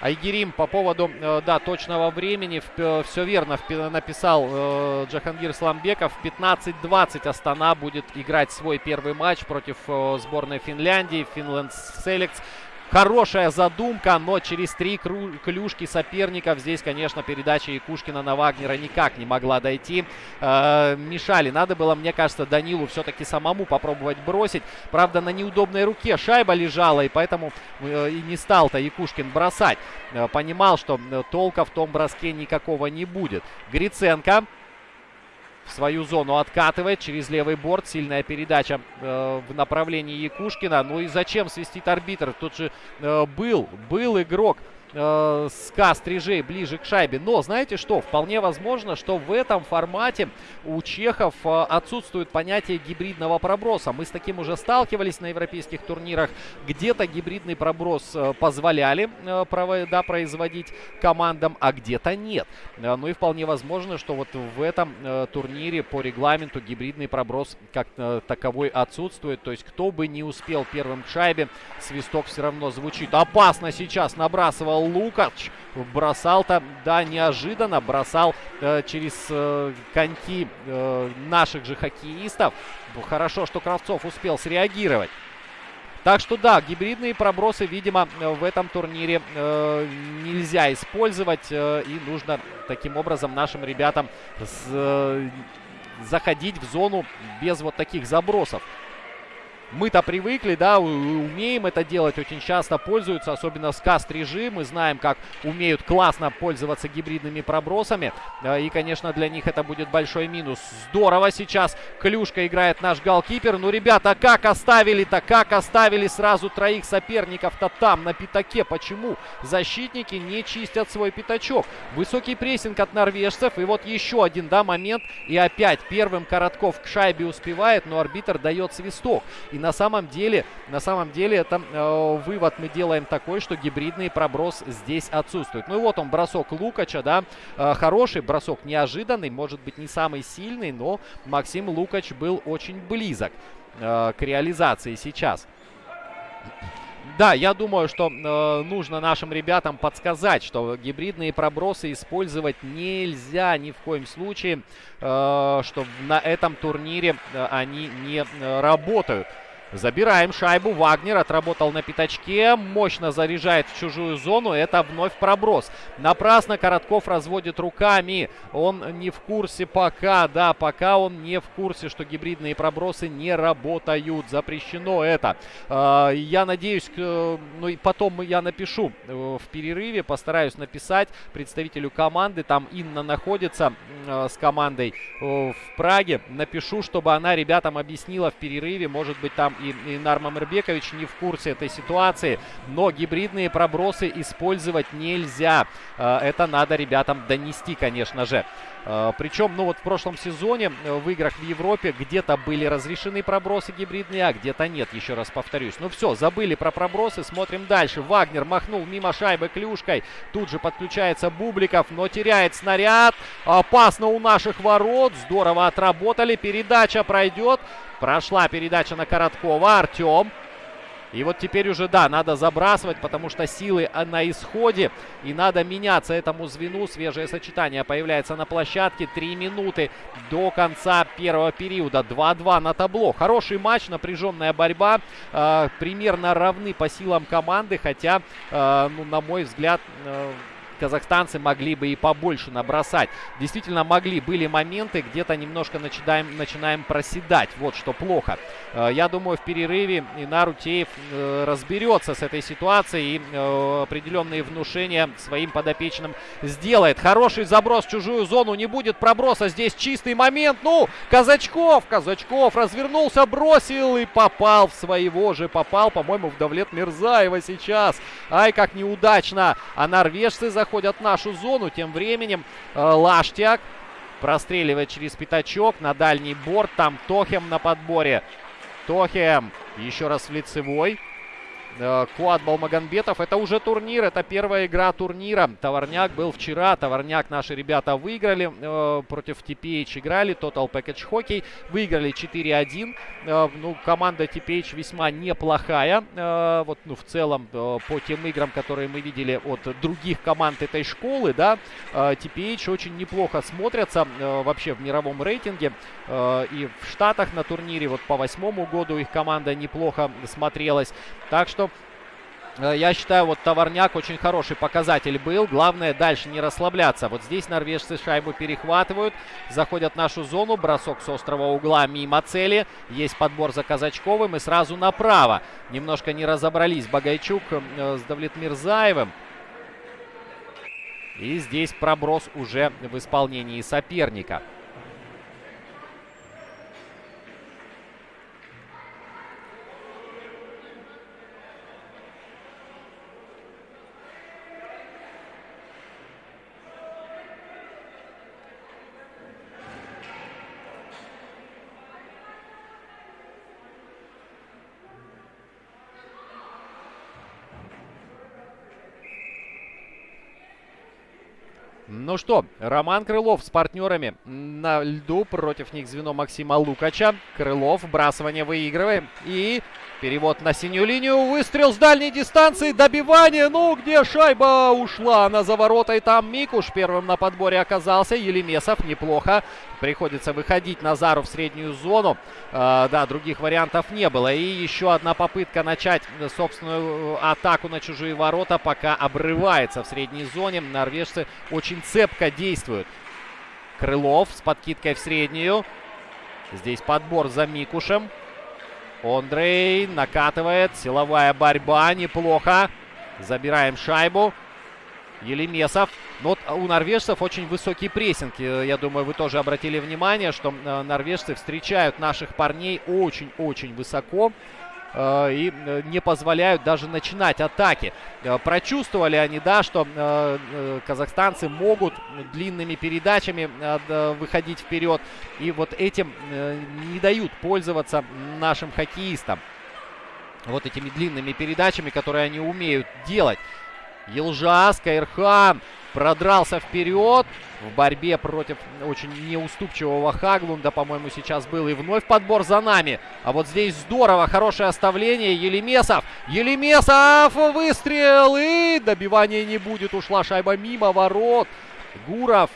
Э, Айгерим по поводу, э, да, точного времени. Все верно написал э, Джахангир Сламбеков. В 15-20 Астана будет играть свой первый матч против э, сборной Финляндии. Финленд Селекс. Хорошая задумка, но через три клюшки соперников здесь, конечно, передача Якушкина на Вагнера никак не могла дойти. Э, мешали. Надо было, мне кажется, Данилу все-таки самому попробовать бросить. Правда, на неудобной руке шайба лежала, и поэтому э, и не стал-то Якушкин бросать. Э, понимал, что э, толка в том броске никакого не будет. Гриценко свою зону откатывает через левый борт. Сильная передача э, в направлении Якушкина. Ну и зачем свистит арбитр? Тут же э, был, был игрок э, СКА стрижей ближе к шайбе. Но знаете что? Вполне возможно, что в этом формате у чехов э, отсутствует понятие гибридного проброса. Мы с таким уже сталкивались на европейских турнирах. Где-то гибридный проброс э, позволяли э, да, производить командам, а где-то нет. Э, ну и вполне возможно, что вот в этом э, турнире по регламенту гибридный проброс как э, таковой отсутствует. То есть кто бы не успел первым к шайбе, свисток все равно звучит. Опасно сейчас набрасывал Лукач. Бросал-то, да, неожиданно. Бросал э, через э, коньки э, наших же хоккеистов. Хорошо, что Кравцов успел среагировать. Так что да, гибридные пробросы, видимо, в этом турнире э, нельзя использовать. Э, и нужно таким образом нашим ребятам с, э, заходить в зону без вот таких забросов. Мы-то привыкли, да, умеем это делать, очень часто пользуются, особенно с каст-режим. Мы знаем, как умеют классно пользоваться гибридными пробросами. И, конечно, для них это будет большой минус. Здорово сейчас Клюшка играет наш голкипер. Ну, ребята, как оставили-то, как оставили сразу троих соперников-то там, на пятаке. Почему защитники не чистят свой пятачок? Высокий прессинг от норвежцев. И вот еще один, да, момент. И опять первым Коротков к шайбе успевает, но арбитр дает свисток. И на самом деле, на самом деле, это э, вывод мы делаем такой, что гибридный проброс здесь отсутствует. Ну и вот он, бросок Лукача, да, э, хороший бросок, неожиданный, может быть не самый сильный, но Максим Лукач был очень близок э, к реализации сейчас. Да, я думаю, что э, нужно нашим ребятам подсказать, что гибридные пробросы использовать нельзя ни в коем случае, э, что на этом турнире э, они не э, работают. Забираем шайбу. Вагнер отработал на пятачке. Мощно заряжает в чужую зону. Это вновь проброс. Напрасно Коротков разводит руками. Он не в курсе пока. Да, пока он не в курсе, что гибридные пробросы не работают. Запрещено это. А, я надеюсь, ну и потом я напишу э, в перерыве. Постараюсь написать представителю команды. Там Инна находится э, с командой э, в Праге. Напишу, чтобы она ребятам объяснила в перерыве. Может быть, там и Инар Мамербекович не в курсе этой ситуации. Но гибридные пробросы использовать нельзя. Э, это надо ребятам донести, конечно же. Э, Причем, ну вот в прошлом сезоне э, в играх в Европе где-то были разрешены пробросы гибридные, а где-то нет, еще раз повторюсь. Ну все, забыли про пробросы, смотрим дальше. Вагнер махнул мимо шайбы клюшкой. Тут же подключается Бубликов, но теряет снаряд. Опасно у наших ворот. Здорово отработали. Передача пройдет. Прошла передача на Короткова. Артем. И вот теперь уже, да, надо забрасывать, потому что силы на исходе. И надо меняться этому звену. Свежее сочетание появляется на площадке. Три минуты до конца первого периода. 2-2 на табло. Хороший матч, напряженная борьба. Э, примерно равны по силам команды. Хотя, э, ну, на мой взгляд... Э, казахстанцы могли бы и побольше набросать. Действительно могли. Были моменты, где-то немножко начинаем, начинаем проседать. Вот что плохо. Э, я думаю, в перерыве Инар Утеев э, разберется с этой ситуацией и э, определенные внушения своим подопечным сделает. Хороший заброс в чужую зону. Не будет проброса. Здесь чистый момент. Ну, Казачков. Казачков развернулся, бросил и попал в своего же. Попал, по-моему, в Давлет Мирзаева сейчас. Ай, как неудачно. А норвежцы заходят заходят в нашу зону. Тем временем э, Лаштяк простреливает через пятачок на дальний борт. Там Тохем на подборе. Тохем еще раз в лицевой. Э, Куат Балмаганбетов. Это уже турнир, это первая игра турнира. Товарняк был вчера, Товарняк наши ребята выиграли. Э, против TPH играли, Total Package Hockey. Выиграли 4-1. Э, ну, команда TPH весьма неплохая. Вот, ну, в целом, по тем играм, которые мы видели от других команд этой школы, да, TPH очень неплохо смотрятся вообще в мировом рейтинге. И в Штатах на турнире, вот по восьмому году их команда неплохо смотрелась. Так что Э, я считаю, вот товарняк очень хороший показатель был. Главное дальше не расслабляться. Вот здесь норвежцы шайбу перехватывают. Заходят в нашу зону. Бросок с острого угла мимо цели. Есть подбор за Казачковым. И сразу направо. Немножко не разобрались Багайчук э, с Давлетмирзаевым. И здесь проброс уже в исполнении соперника. Ну что, Роман Крылов с партнерами на льду. Против них звено Максима Лукача. Крылов, вбрасывание выигрываем. И перевод на синюю линию. Выстрел с дальней дистанции. Добивание. Ну, где шайба ушла? Она за ворота. И там Микуш первым на подборе оказался. Елемесов неплохо. Приходится выходить Назару в среднюю зону. Э, да, других вариантов не было. И еще одна попытка начать собственную атаку на чужие ворота. Пока обрывается в средней зоне. Норвежцы очень цепко действуют. Крылов с подкидкой в среднюю. Здесь подбор за Микушем. Андрей накатывает. Силовая борьба. Неплохо. Забираем шайбу. Елемесов. Но вот у норвежцев очень высокий прессинг. Я думаю, вы тоже обратили внимание, что э, норвежцы встречают наших парней очень-очень высоко. Э, и э, не позволяют даже начинать атаки. Э, прочувствовали они, да, что казахстанцы могут длинными передачами выходить вперед. И вот этим не дают пользоваться нашим хоккеистам. Вот этими длинными передачами, которые они умеют делать. Елжа, Скайрхан продрался вперед в борьбе против очень неуступчивого Хаглунда, по-моему, сейчас был. И вновь подбор за нами. А вот здесь здорово, хорошее оставление. Елемесов, Елемесов, выстрел и добивания не будет. Ушла шайба мимо ворот. Гуров,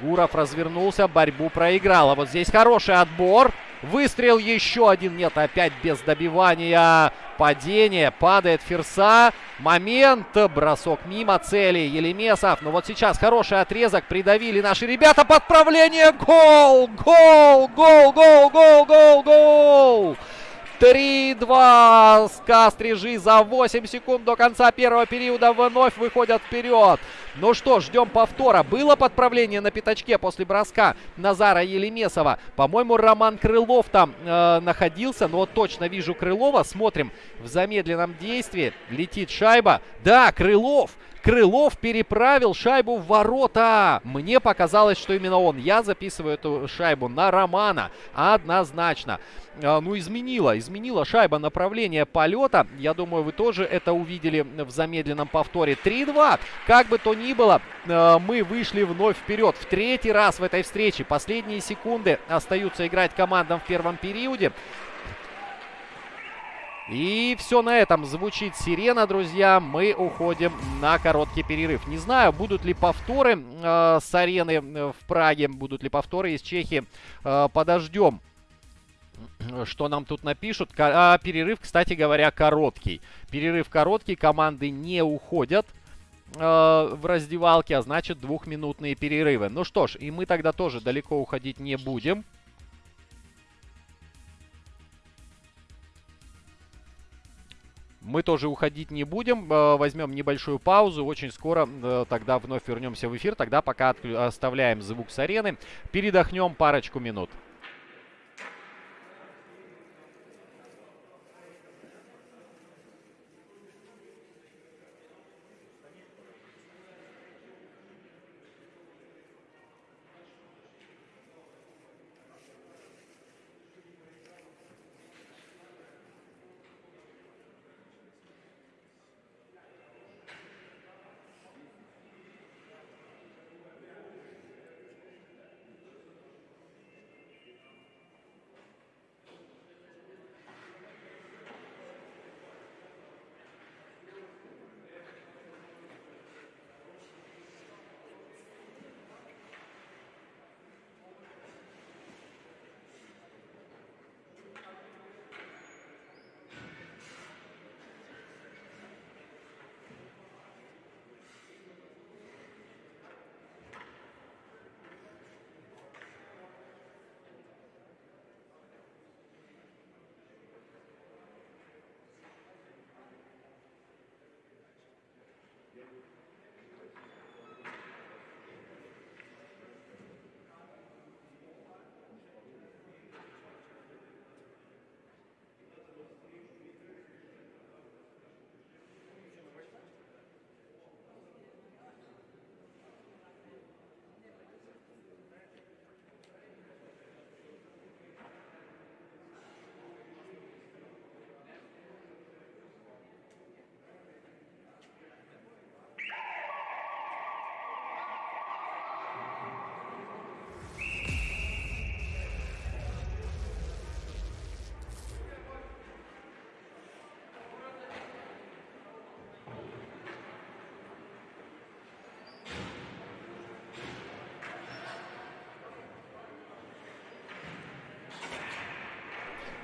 Гуров развернулся, борьбу проиграл. А вот здесь хороший отбор. Выстрел еще один. Нет, опять без добивания. Падение. Падает Ферса. Момент. Бросок мимо цели. Елемесов. Но вот сейчас хороший отрезок. Придавили наши ребята. Подправление. Гол! Гол! Гол! Гол! Гол! Гол! Гол! 3-2. Скастрижи за 8 секунд до конца первого периода вновь выходят вперед. Ну что, ждем повтора. Было подправление на пятачке после броска Назара Елемесова. По-моему, Роман Крылов там э, находился. Но вот точно вижу Крылова. Смотрим в замедленном действии. Летит шайба. Да, Крылов. Крылов переправил шайбу в ворота. Мне показалось, что именно он. Я записываю эту шайбу на Романа. Однозначно. А, ну, изменила. Изменила шайба направление полета. Я думаю, вы тоже это увидели в замедленном повторе. 3-2. Как бы то ни было, а, мы вышли вновь вперед. В третий раз в этой встрече. Последние секунды остаются играть командам в первом периоде. И все на этом звучит сирена, друзья. Мы уходим на короткий перерыв. Не знаю, будут ли повторы э, с арены э, в Праге, будут ли повторы из Чехии. Э, подождем что нам тут напишут. А, перерыв, кстати говоря, короткий. Перерыв короткий, команды не уходят э, в раздевалке, а значит двухминутные перерывы. Ну что ж, и мы тогда тоже далеко уходить не будем. Мы тоже уходить не будем, э, возьмем небольшую паузу, очень скоро э, тогда вновь вернемся в эфир, тогда пока оставляем звук с арены, передохнем парочку минут.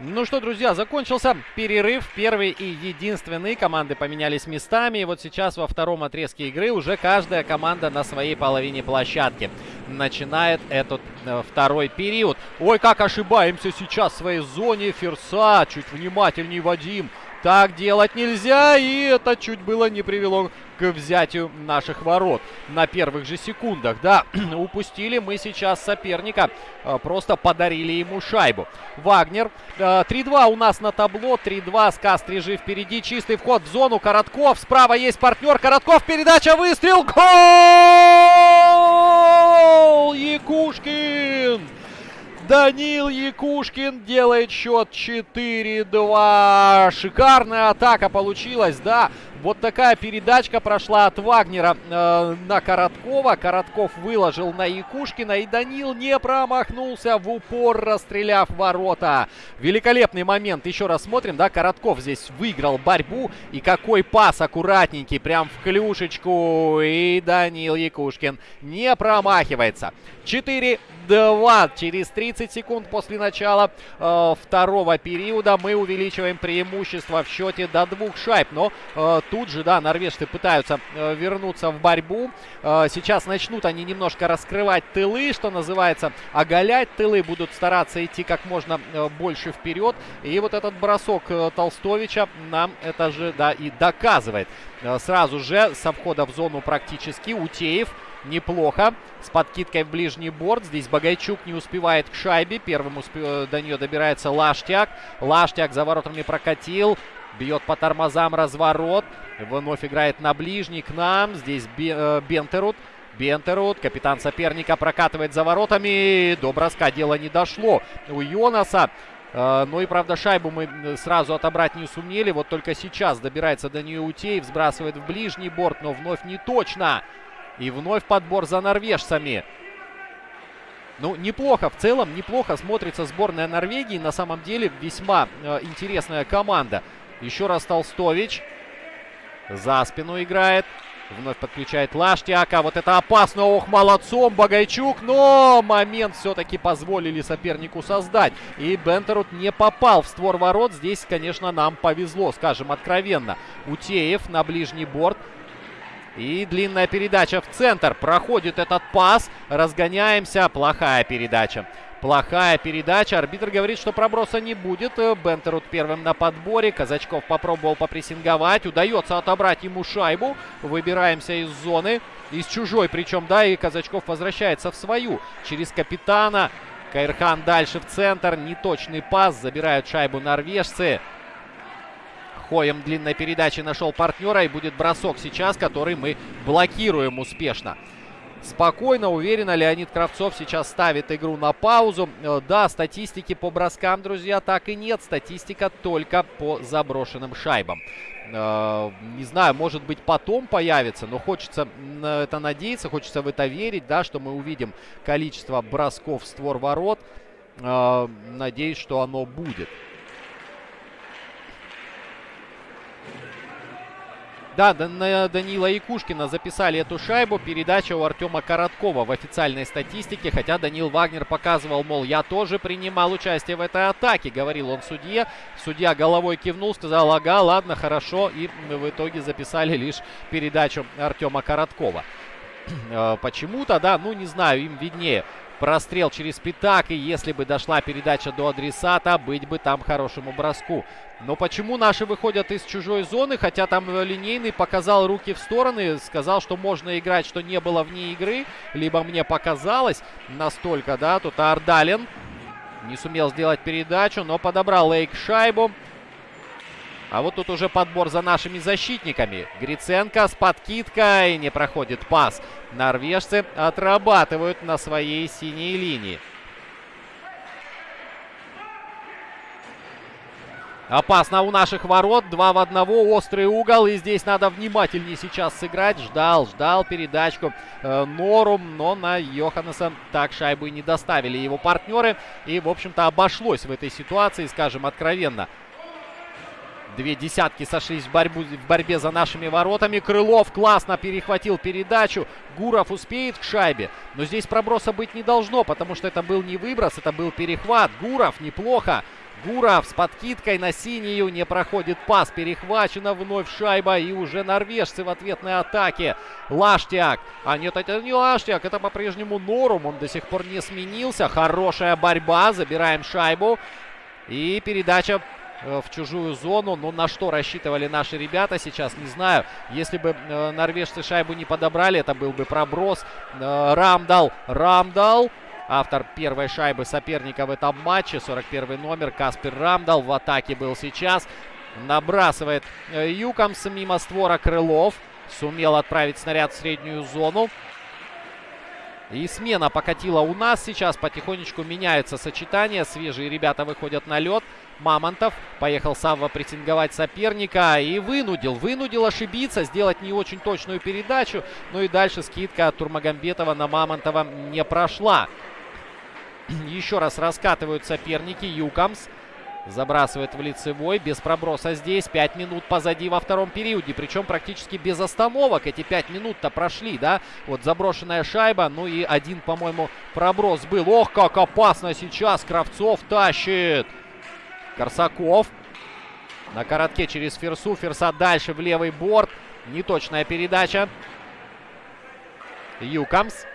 Ну что, друзья, закончился перерыв. Первый и единственный. Команды поменялись местами. И вот сейчас во втором отрезке игры уже каждая команда на своей половине площадки начинает этот э, второй период. Ой, как ошибаемся сейчас в своей зоне. Ферса, чуть внимательней, Вадим. Так делать нельзя, и это чуть было не привело к взятию наших ворот на первых же секундах. Да, <clears throat> упустили мы сейчас соперника, а, просто подарили ему шайбу. Вагнер, 3-2 а, у нас на табло, 3-2, Сказ Стрижи впереди, чистый вход в зону, Коротков, справа есть партнер, Коротков, передача, выстрел, гол! Якушкин! Данил Якушкин делает счет 4-2. Шикарная атака получилась, да. Вот такая передачка прошла от Вагнера э, на Короткова. Коротков выложил на Якушкина. И Данил не промахнулся в упор, расстреляв ворота. Великолепный момент. Еще раз смотрим, да, Коротков здесь выиграл борьбу. И какой пас аккуратненький, прям в клюшечку. И Данил Якушкин не промахивается. 4 2. Через 30 секунд после начала э, второго периода мы увеличиваем преимущество в счете до двух шайб. Но э, тут же, да, норвежцы пытаются э, вернуться в борьбу. Э, сейчас начнут они немножко раскрывать тылы, что называется, оголять тылы. Будут стараться идти как можно э, больше вперед. И вот этот бросок э, Толстовича нам это же, да, и доказывает. Э, сразу же со входа в зону практически Утеев неплохо. С подкидкой в ближний борт. Здесь Багайчук не успевает к шайбе. Первым усп... Э, до нее добирается Лаштяк. Лаштяк за воротами прокатил. Бьет по тормозам разворот. Вновь играет на ближний к нам. Здесь э, Бентерут. Бентерут, капитан соперника, прокатывает за воротами. До броска дело не дошло. У Йонаса Uh, ну и, правда, шайбу мы сразу отобрать не сумели. Вот только сейчас добирается до нее Утеев, сбрасывает в ближний борт, но вновь не точно. И вновь подбор за норвежцами. Ну, неплохо, в целом неплохо смотрится сборная Норвегии. На самом деле весьма э, интересная команда. Еще раз Толстович. За спину играет. Вновь подключает Лаштяка. Вот это опасно. Ох, молодцом Багайчук. Но момент все-таки позволили сопернику создать. И Бентерут не попал в створ ворот. Здесь, конечно, нам повезло, скажем откровенно. Утеев на ближний борт. И длинная передача в центр. Проходит этот пас. Разгоняемся. Плохая передача. Плохая передача. Арбитр говорит, что проброса не будет. Бентерут первым на подборе. Казачков попробовал попрессинговать. Удается отобрать ему шайбу. Выбираемся из зоны. Из чужой причем, да, и Казачков возвращается в свою. Через капитана. Кайрхан дальше в центр. Неточный пас. Забирают шайбу норвежцы. Хоем длинной передачи нашел партнера. И будет бросок сейчас, который мы блокируем успешно. Спокойно, уверенно Леонид Кравцов сейчас ставит игру на паузу. Э, да, статистики по броскам, друзья, так и нет. Статистика только по заброшенным шайбам. Э, не знаю, может быть потом появится, но хочется на это надеяться, хочется в это верить, да, что мы увидим количество бросков в створ ворот. Э, надеюсь, что оно будет. Да, на Данила Якушкина записали эту шайбу. Передача у Артема Короткова в официальной статистике. Хотя Данил Вагнер показывал, мол, я тоже принимал участие в этой атаке, говорил он судье. Судья головой кивнул, сказал, ага, ладно, хорошо. И в итоге записали лишь передачу Артема Короткова. <clears throat> Э, почему-то, да, ну не знаю, им виднее. Прострел через пятак, и если бы дошла передача до адресата, быть бы там хорошему броску. Но почему наши выходят из чужой зоны, хотя там линейный показал руки в стороны, сказал, что можно играть, что не было вне игры, либо мне показалось настолько, да, тут Ардалин не сумел сделать передачу, но подобрал Лейк шайбу. А вот тут уже подбор за нашими защитниками. Гриценко с подкидкой. Не проходит пас. Норвежцы отрабатывают на своей синей линии. Опасно у наших ворот. Два в одного. Острый угол. И здесь надо внимательнее сейчас сыграть. Ждал, ждал передачку э, Норум. Но на Йоханнеса так шайбу и не доставили его партнеры. И, в общем-то, обошлось в этой ситуации, скажем откровенно. Две десятки сошлись в, борьбу, в борьбе за нашими воротами. Крылов классно перехватил передачу. Гуров успеет к шайбе. Но здесь проброса быть не должно, потому что это был не выброс, это был перехват. Гуров неплохо Гуров с подкидкой на синюю. Не проходит пас. Перехвачена вновь шайба. И уже норвежцы в ответной атаке. Лаштяк. А нет, это не Лаштяк. Это по-прежнему Норум. Он до сих пор не сменился. Хорошая борьба. Забираем шайбу. И передача в чужую зону. Но на что рассчитывали наши ребята сейчас, не знаю. Если бы э, норвежцы шайбу не подобрали, это был бы проброс. Э, Рамдал, Рамдал. Автор первой шайбы соперника в этом матче. 41 номер Каспер Рамдал в атаке был сейчас. Набрасывает э, Юкомс мимо створа Крылов. Сумел отправить снаряд в среднюю зону. И смена покатила у нас сейчас. Потихонечку меняется сочетание. Свежие ребята выходят на лед. Мамонтов поехал Савва прессинговать соперника и вынудил, вынудил ошибиться, сделать не очень точную передачу. Ну и дальше скидка от Турмагамбетова на Мамонтова не прошла. <clears throat> Еще раз раскатывают соперники. Юкамс забрасывает в лицевой. Без проброса здесь. Пять минут позади во втором периоде. Причем практически без остановок. Эти пять минут-то прошли, да? Вот заброшенная шайба. Ну и один, по-моему, проброс был. Ох, как опасно сейчас. Кравцов тащит. Корсаков. На коротке через Ферсу. Ферса дальше в левый борт. Неточная передача. Юкамс.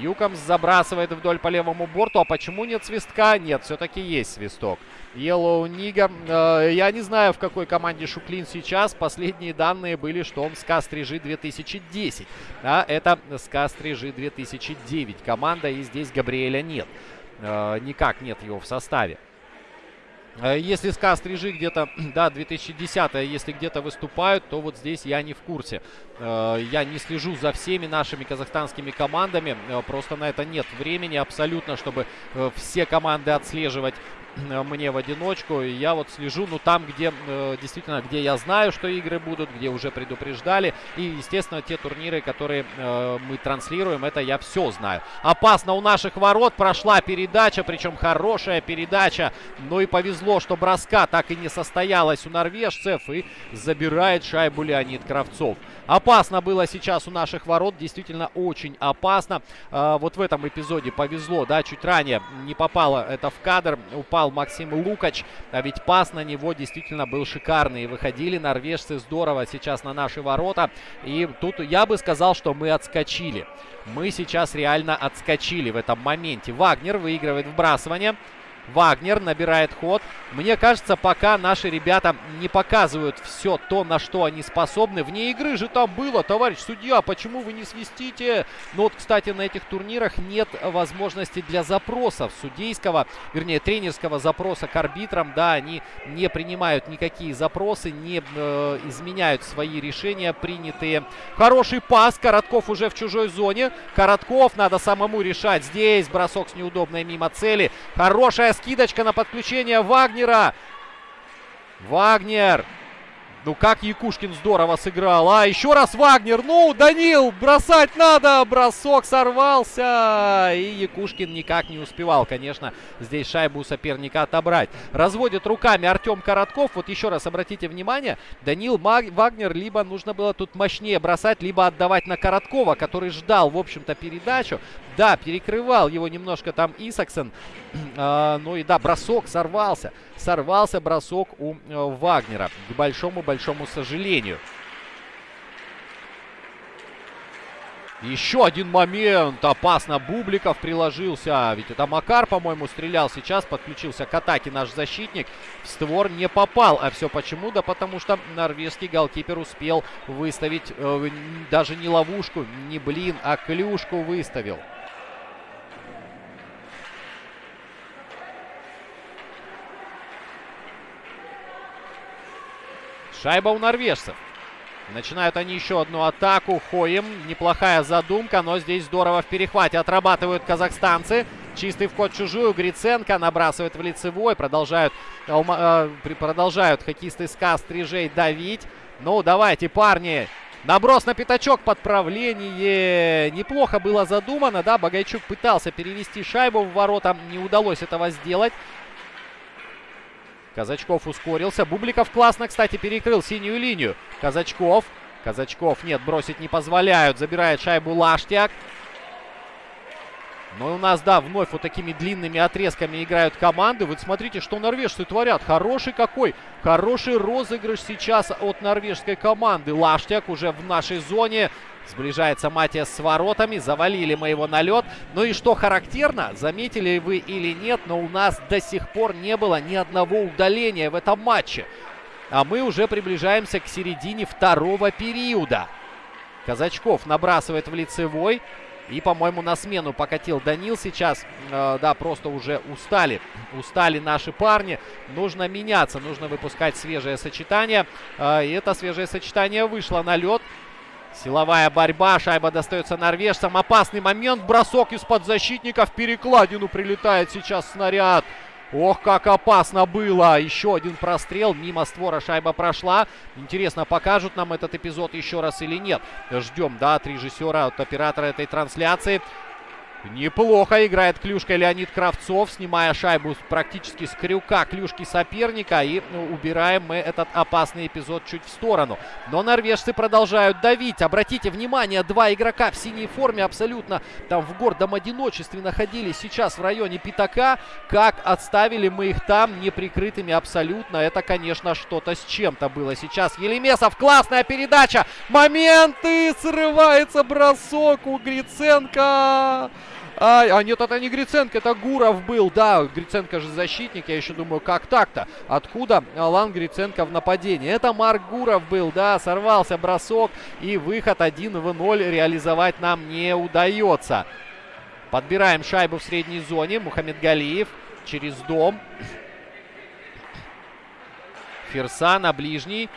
Юкомс забрасывает вдоль по левому борту. А почему нет свистка? Нет, все-таки есть свисток. Йеллоу Нига. Э, я не знаю, в какой команде Шуклин сейчас. Последние данные были, что он с Кастрижи 2010. А это с Кастрижи 2009 команда. И здесь Габриэля нет. Э, никак нет его в составе. Э, если СКА Стрижи где-то, <clears throat> да, 2010 если где-то выступают, то вот здесь я не в курсе. Э, я не слежу за всеми нашими казахстанскими командами. Э, просто на это нет времени абсолютно, чтобы все команды отслеживать мне в одиночку. Я вот слежу, ну, там, где э, действительно, где я знаю, что игры будут, где уже предупреждали. И, естественно, те турниры, которые э, мы транслируем, это я все знаю. Опасно у наших ворот прошла передача, причем хорошая передача. Ну и повезло, что броска так и не состоялась у норвежцев. И забирает шайбу Леонид Кравцов. Опасно было сейчас у наших ворот, действительно очень опасно. Э, вот в этом эпизоде повезло, да, чуть ранее не попало это в кадр. Упал забивал Максим Лукач. А ведь пас на него действительно был шикарный. Выходили норвежцы здорово сейчас на наши ворота. И тут я бы сказал, что мы отскочили. Мы сейчас реально отскочили в этом моменте. Вагнер выигрывает вбрасывание. Вагнер набирает ход. Мне кажется, пока наши ребята не показывают все то, на что они способны. Вне игры же там было, товарищ судья, почему вы не свистите? Ну вот, кстати, на этих турнирах нет возможности для запросов судейского, вернее, тренерского запроса к арбитрам. Да, они не принимают никакие запросы, не э, изменяют свои решения принятые. Хороший пас, Коротков уже в чужой зоне. Коротков надо самому решать. Здесь бросок с неудобной мимо цели. Хорошая скидочка на подключение Вагнера. Вагнер ну как Якушкин здорово сыграл. А, еще раз Вагнер. Ну, Данил, бросать надо. Бросок сорвался. И Якушкин никак не успевал, конечно, здесь шайбу у соперника отобрать. Разводит руками Артем Коротков. Вот еще раз обратите внимание. Данил Маг... Вагнер либо нужно было тут мощнее бросать, либо отдавать на Короткова, который ждал, в общем-то, передачу. Да, перекрывал его немножко там Исаксон. <clears throat> а, ну и да, бросок сорвался. Сорвался бросок у э, Вагнера. К большому-большому сожалению. Еще один момент. Опасно Бубликов приложился. Ведь это Макар, по-моему, стрелял сейчас. Подключился к атаке наш защитник. В створ не попал. А все почему? Да потому что норвежский голкипер успел выставить э, даже не ловушку, не блин, а клюшку выставил. Шайба у норвежцев. Начинают они еще одну атаку. Хоем. Неплохая задумка, но здесь здорово в перехвате отрабатывают казахстанцы. Чистый вход чужую. Гриценко набрасывает в лицевой. Продолжают, э, продолжают хоккеисты СКА стрижей давить. Ну, давайте, парни. Наброс на пятачок, подправление. Неплохо было задумано, да. Багайчук пытался перевести шайбу в ворота. Не удалось этого сделать. Казачков ускорился. Бубликов классно, кстати, перекрыл синюю линию. Казачков. Казачков, нет, бросить не позволяют. Забирает шайбу Лаштяк. Но у нас, да, вновь вот такими длинными отрезками играют команды. Вот смотрите, что норвежцы творят. Хороший какой, хороший розыгрыш сейчас от норвежской команды. Лаштяк уже в нашей зоне. Сближается Матиас с воротами. Завалили мы его на лед. Ну и что характерно, заметили вы или нет, но у нас до сих пор не было ни одного удаления в этом матче. А мы уже приближаемся к середине второго периода. Казачков набрасывает в лицевой. И, по-моему, на смену покатил Данил сейчас. Э, да, просто уже устали. Устали наши парни. Нужно меняться, нужно выпускать свежее сочетание. Э, и это свежее сочетание вышло на лед. Силовая борьба, шайба достается норвежцам. Опасный момент, бросок из-под защитника в перекладину прилетает сейчас снаряд. Ох, как опасно было. Еще один прострел. Мимо створа шайба прошла. Интересно, покажут нам этот эпизод еще раз или нет. Ждем, да, от режиссера, от оператора этой трансляции. Неплохо играет клюшка Леонид Кравцов, снимая шайбу практически с крюка клюшки соперника. И ну, убираем мы этот опасный эпизод чуть в сторону. Но норвежцы продолжают давить. Обратите внимание, два игрока в синей форме абсолютно там в гордом одиночестве находились сейчас в районе пятака. Как отставили мы их там неприкрытыми абсолютно. Это, конечно, что-то с чем-то было сейчас. Елемесов, классная передача. Моменты! Срывается бросок у Гриценко. А, а нет, это не Гриценко, это Гуров был. Да, Гриценко же защитник. Я еще думаю, как так-то? Откуда Алан Гриценко в нападении? Это Марк Гуров был, да, сорвался бросок. И выход 1 в 0 реализовать нам не удается. Подбираем шайбу в средней зоне. Мухаммед Галиев через дом. Ферса на ближний.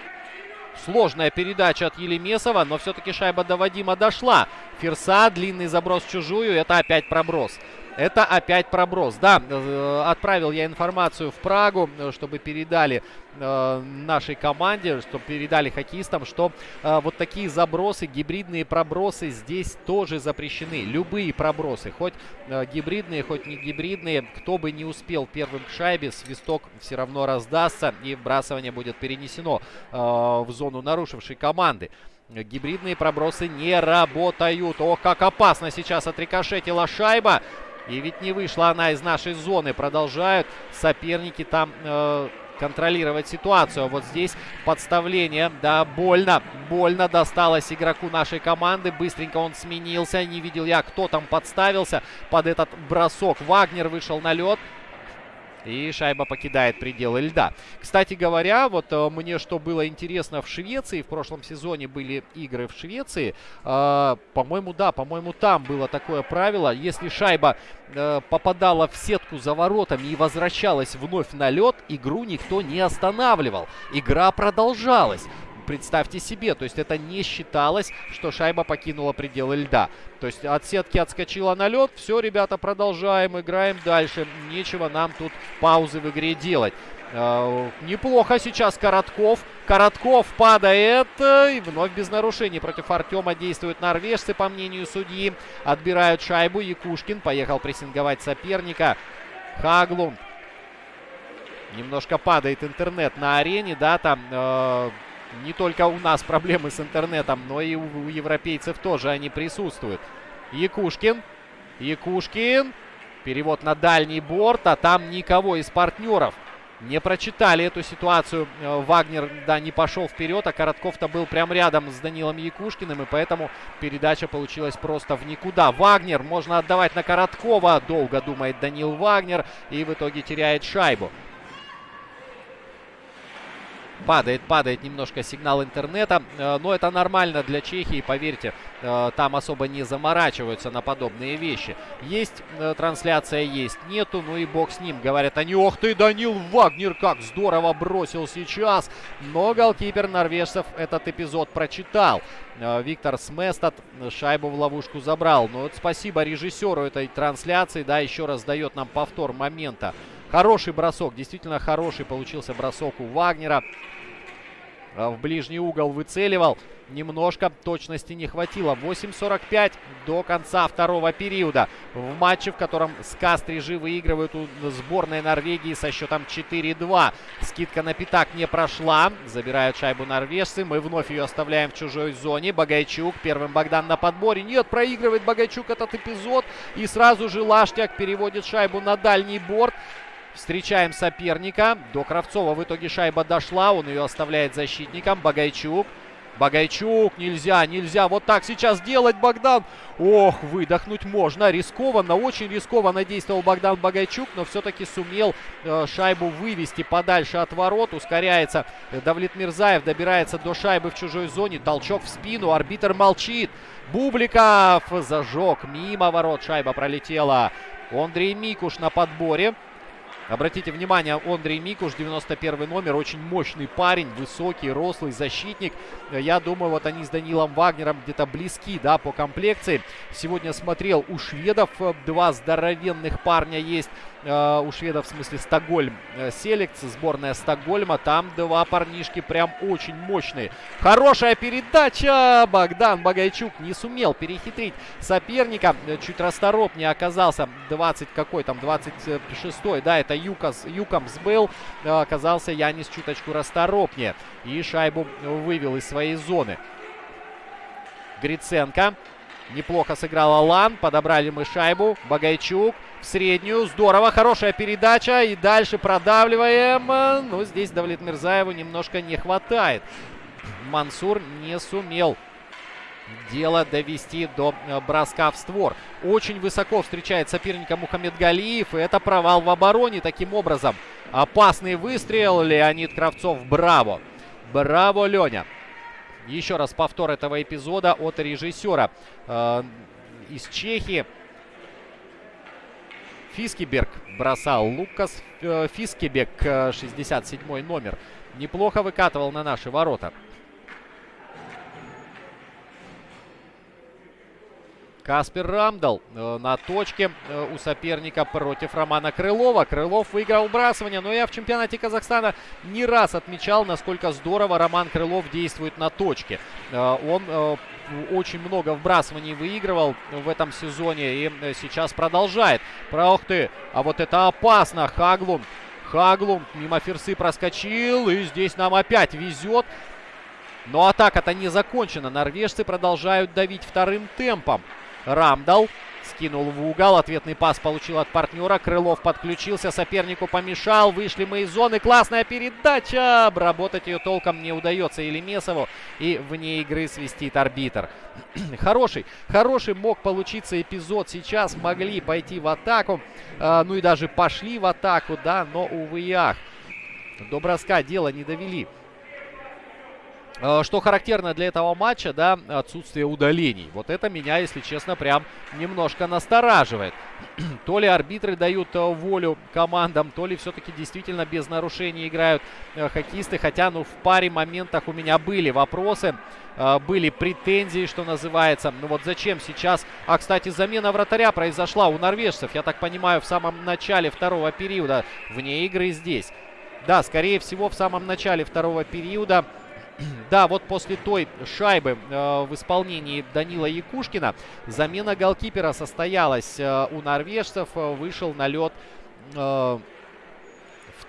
Сложная передача от Елемесова, но все-таки шайба до Вадима дошла. Ферса, длинный заброс в чужую, это опять проброс. Это опять проброс. Да, э, отправил я информацию в Прагу, э, чтобы передали э, нашей команде, чтобы передали хоккеистам, что э, вот такие забросы, гибридные пробросы здесь тоже запрещены. Любые пробросы, хоть э, гибридные, хоть не гибридные. Кто бы не успел первым к шайбе, свисток все равно раздастся и вбрасывание будет перенесено э, в зону нарушившей команды. Гибридные пробросы не работают. Ох, как опасно сейчас отрикошетила шайба. И ведь не вышла она из нашей зоны. Продолжают соперники там э, контролировать ситуацию. Вот здесь подставление. Да, больно. Больно досталось игроку нашей команды. Быстренько он сменился. Не видел я, кто там подставился под этот бросок. Вагнер вышел на лед. И шайба покидает пределы льда. Кстати говоря, вот э, мне что было интересно в Швеции, в прошлом сезоне были игры в Швеции. Э, по-моему, да, по-моему, там было такое правило. Если шайба э, попадала в сетку за воротами и возвращалась вновь на лед, игру никто не останавливал. Игра продолжалась представьте себе. То есть это не считалось, что шайба покинула пределы льда. То есть от сетки отскочила на лед. Все, ребята, продолжаем, играем дальше. Нечего нам тут паузы в игре делать. Э, неплохо сейчас Коротков. Коротков падает. И вновь без нарушений против Артема действуют норвежцы, по мнению судьи. Отбирают шайбу. Якушкин поехал прессинговать соперника. Хаглунд. Немножко падает интернет на арене, да, там э, не только у нас проблемы с интернетом, но и у, у европейцев тоже они присутствуют. Якушкин. Якушкин. Перевод на дальний борт, а там никого из партнеров. Не прочитали эту ситуацию. Э, Вагнер, да, не пошел вперед, а Коротков-то был прям рядом с Данилом Якушкиным, и поэтому передача получилась просто в никуда. Вагнер можно отдавать на Короткова. Долго думает Данил Вагнер и в итоге теряет шайбу. Падает, падает немножко сигнал интернета. Э, но это нормально для Чехии, поверьте. Э, там особо не заморачиваются на подобные вещи. Есть э, трансляция, есть нету. Ну и бог с ним. Говорят они, ох ты, Данил Вагнер, как здорово бросил сейчас. Но голкипер норвежцев этот эпизод прочитал. Виктор Сместат шайбу в ловушку забрал. Но вот спасибо режиссеру этой трансляции. Да, еще раз дает нам повтор момента. Хороший бросок, действительно хороший получился бросок у Вагнера. В ближний угол выцеливал. Немножко точности не хватило. 8.45 до конца второго периода. В матче, в котором Скастрижи выигрывают у сборной Норвегии со счетом 4-2. Скидка на пятак не прошла. Забирают шайбу норвежцы. Мы вновь ее оставляем в чужой зоне. Багайчук. Первым Богдан на подборе. Нет, проигрывает Багайчук этот эпизод. И сразу же Лаштяк переводит шайбу на дальний борт. Встречаем соперника. До Кравцова в итоге шайба дошла. Он ее оставляет защитником. Багайчук. Багайчук, нельзя, нельзя вот так сейчас делать, Богдан. Ох, выдохнуть можно, рискованно, очень рискованно действовал Богдан Багайчук, но все-таки сумел э, шайбу вывести подальше от ворот. Ускоряется Давлет Мирзаев, добирается до шайбы в чужой зоне, толчок в спину, арбитр молчит. Бубликов зажег, мимо ворот шайба пролетела. Андрей Микуш на подборе. Обратите внимание, Андрей Микуш, 91 номер, очень мощный парень, высокий, рослый защитник. Я думаю, вот они с Данилом Вагнером где-то близки, да, по комплекции. Сегодня смотрел у шведов два здоровенных парня есть. Э, у шведов, в смысле, Стокгольм э, сборная Стокгольма. Там два парнишки прям очень мощные. Хорошая передача! Богдан Багайчук не сумел перехитрить соперника. Чуть расторопнее оказался 20 какой там, 26-й. Да, это Юкас, Юкамс был. Э, оказался Янис чуточку расторопнее. И шайбу вывел из своей зоны. Гриценко. Неплохо сыграл Алан. Подобрали мы шайбу. Багайчук среднюю. Здорово, хорошая передача. И дальше продавливаем. Но здесь Давлет Мирзаеву немножко не хватает. Мансур не сумел дело довести до э, броска в створ. Очень высоко встречает соперника Мухаммед Галиев. И это провал в обороне. Таким образом, опасный выстрел. Леонид Кравцов, браво. Браво, Леня. Еще раз повтор этого эпизода от режиссера э, из Чехии. Фискиберг бросал. Лукас э, Фискибек, 67 э, номер. Неплохо выкатывал на наши ворота. Каспер Рамдал э, на точке э, у соперника против Романа Крылова. Крылов выиграл вбрасывание, но я в чемпионате Казахстана не раз отмечал, насколько здорово Роман Крылов действует на точке. Э, он очень много вбрасываний выигрывал в этом сезоне и сейчас продолжает. Про ты, а вот это опасно. Хаглум, Хаглум мимо Ферсы проскочил и здесь нам опять везет. Но атака-то не закончена. Норвежцы продолжают давить вторым темпом. Рамдал скинул в угол. Ответный пас получил от партнера. Крылов подключился, сопернику помешал. Вышли мы из зоны. Классная передача. Обработать ее толком не удается Елемесову. И вне игры свистит арбитр. <clears throat> хороший, хороший мог получиться эпизод. Сейчас могли пойти в атаку. А, ну и даже пошли в атаку, да. Но, увы и. До броска дело не довели. Э, что характерно для этого матча, да, отсутствие удалений. Вот это меня, если честно, прям немножко настораживает. <clears throat> то ли арбитры дают э, волю командам, то ли все-таки действительно без нарушений играют э, хоккеисты. Хотя, ну, в паре моментах у меня были вопросы, были претензии, что называется. Ну вот зачем сейчас... А, кстати, замена вратаря произошла у норвежцев, я так понимаю, в самом начале второго периода. Вне игры здесь. Да, скорее всего, в самом начале второго периода <clears throat> да, вот после той шайбы э, в исполнении Данила Якушкина замена голкипера состоялась э, у норвежцев. Э, вышел на лед э,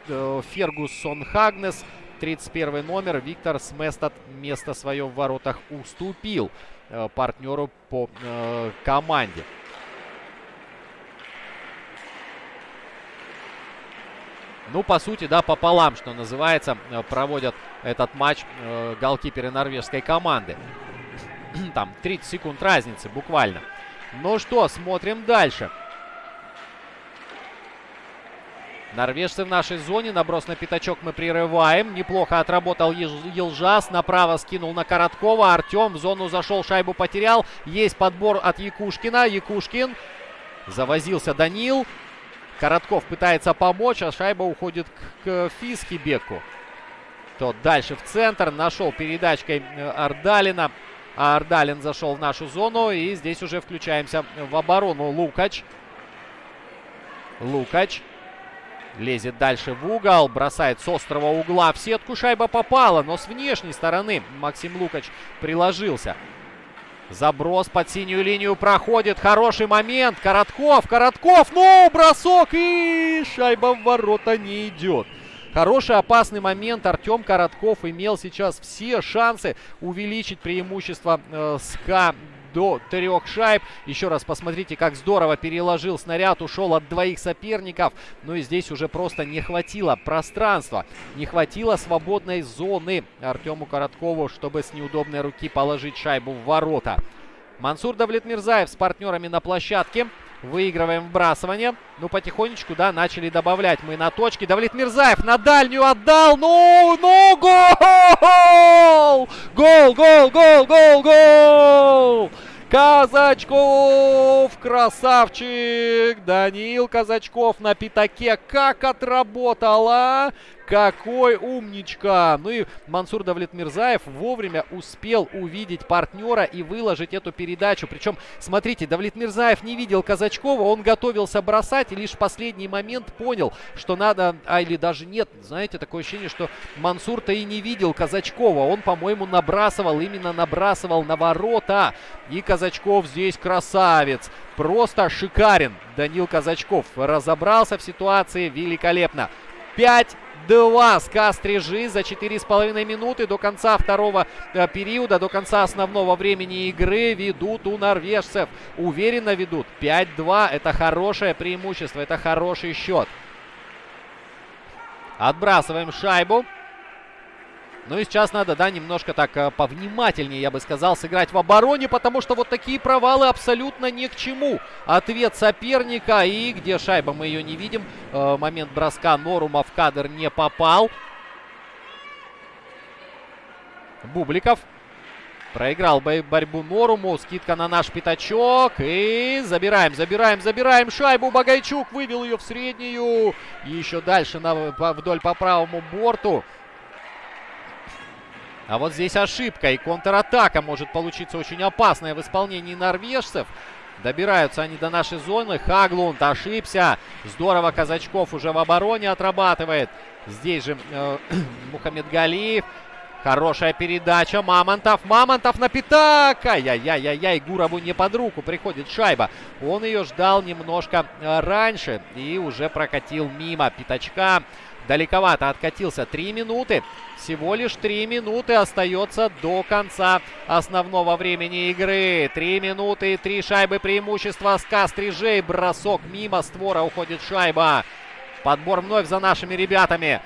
э, Фергусон Хагнес. 31 номер. Виктор Сместат место свое в воротах уступил э, партнеру по команде. Ну, по сути, да, пополам, что называется, э, проводят этот матч э, голкиперы норвежской команды. <clears throat> Там 30 секунд разницы буквально. Ну что, смотрим дальше. Норвежцы в нашей зоне. Наброс на пятачок мы прерываем. Неплохо отработал Елжас. Направо скинул на Короткова. Артем в зону зашел, шайбу потерял. Есть подбор от Якушкина. Якушкин. Завозился Данил. Коротков пытается помочь, а шайба уходит к, к Фискибеку. Тот дальше в центр. Нашел передачкой э, Ардалина. А Ардалин зашел в нашу зону. И здесь уже включаемся в оборону. Лукач. Лукач. Лезет дальше в угол, бросает с острого угла в сетку. Шайба попала, но с внешней стороны Максим Лукач приложился. Заброс под синюю линию проходит. Хороший момент. Коротков, Коротков. Ну, бросок и шайба в ворота не идет. Хороший опасный момент. Артем Коротков имел сейчас все шансы увеличить преимущество э, СКА до трех шайб. Еще раз посмотрите, как здорово переложил снаряд, ушел от двоих соперников. Ну и здесь уже просто не хватило пространства, не хватило свободной зоны Артему Короткову, чтобы с неудобной руки положить шайбу в ворота. Мансур Давлетмирзаев с партнерами на площадке. Выигрываем вбрасывание. Ну, потихонечку, да, начали добавлять мы на точке. Давлет Мирзаев на дальнюю отдал. Ну, ну, гол! Гол, гол, гол, гол, гол! Казачков! Красавчик! Даниил Казачков на пятаке. Как отработала! Какой умничка! Ну и Мансур Давлетмирзаев вовремя успел увидеть партнера и выложить эту передачу. Причем, смотрите, Давлетмирзаев не видел Казачкова, он готовился бросать и лишь в последний момент понял, что надо, а или даже нет, знаете, такое ощущение, что Мансур-то и не видел Казачкова. Он, по-моему, набрасывал, именно набрасывал на ворота. И Казачков здесь красавец. Просто шикарен Данил Казачков. Разобрался в ситуации великолепно. 5 2 СКА Стрижи за 4,5 минуты до конца второго э, периода, до конца основного времени игры ведут у норвежцев. Уверенно ведут. 5-2. Это хорошее преимущество, это хороший счет. Отбрасываем шайбу. Ну и сейчас надо, да, немножко так э, повнимательнее, я бы сказал, сыграть в обороне, потому что вот такие провалы абсолютно ни к чему. Ответ соперника и где шайба, мы ее не видим. Э, момент броска Норума в кадр не попал. Бубликов проиграл борьбу Норуму. Скидка на наш пятачок. И забираем, забираем, забираем шайбу. Багайчук вывел ее в среднюю. И еще дальше на, вдоль по правому борту. А вот здесь ошибка и контратака может получиться очень опасная в исполнении норвежцев. Добираются они до нашей зоны. Хаглунд ошибся. Здорово Казачков уже в обороне отрабатывает. Здесь же э, <clears throat> Мухаммед Галиев. Хорошая передача. Мамонтов. Мамонтов на пятак. Ай-яй-яй-яй. Гурову не под руку приходит шайба. Он ее ждал немножко э, раньше. И уже прокатил мимо пятачка. Далековато откатился. Три минуты. Всего лишь три минуты остается до конца основного времени игры. Три минуты три шайбы преимущества. Ска Стрижей. Бросок мимо створа уходит шайба. Подбор вновь за нашими ребятами.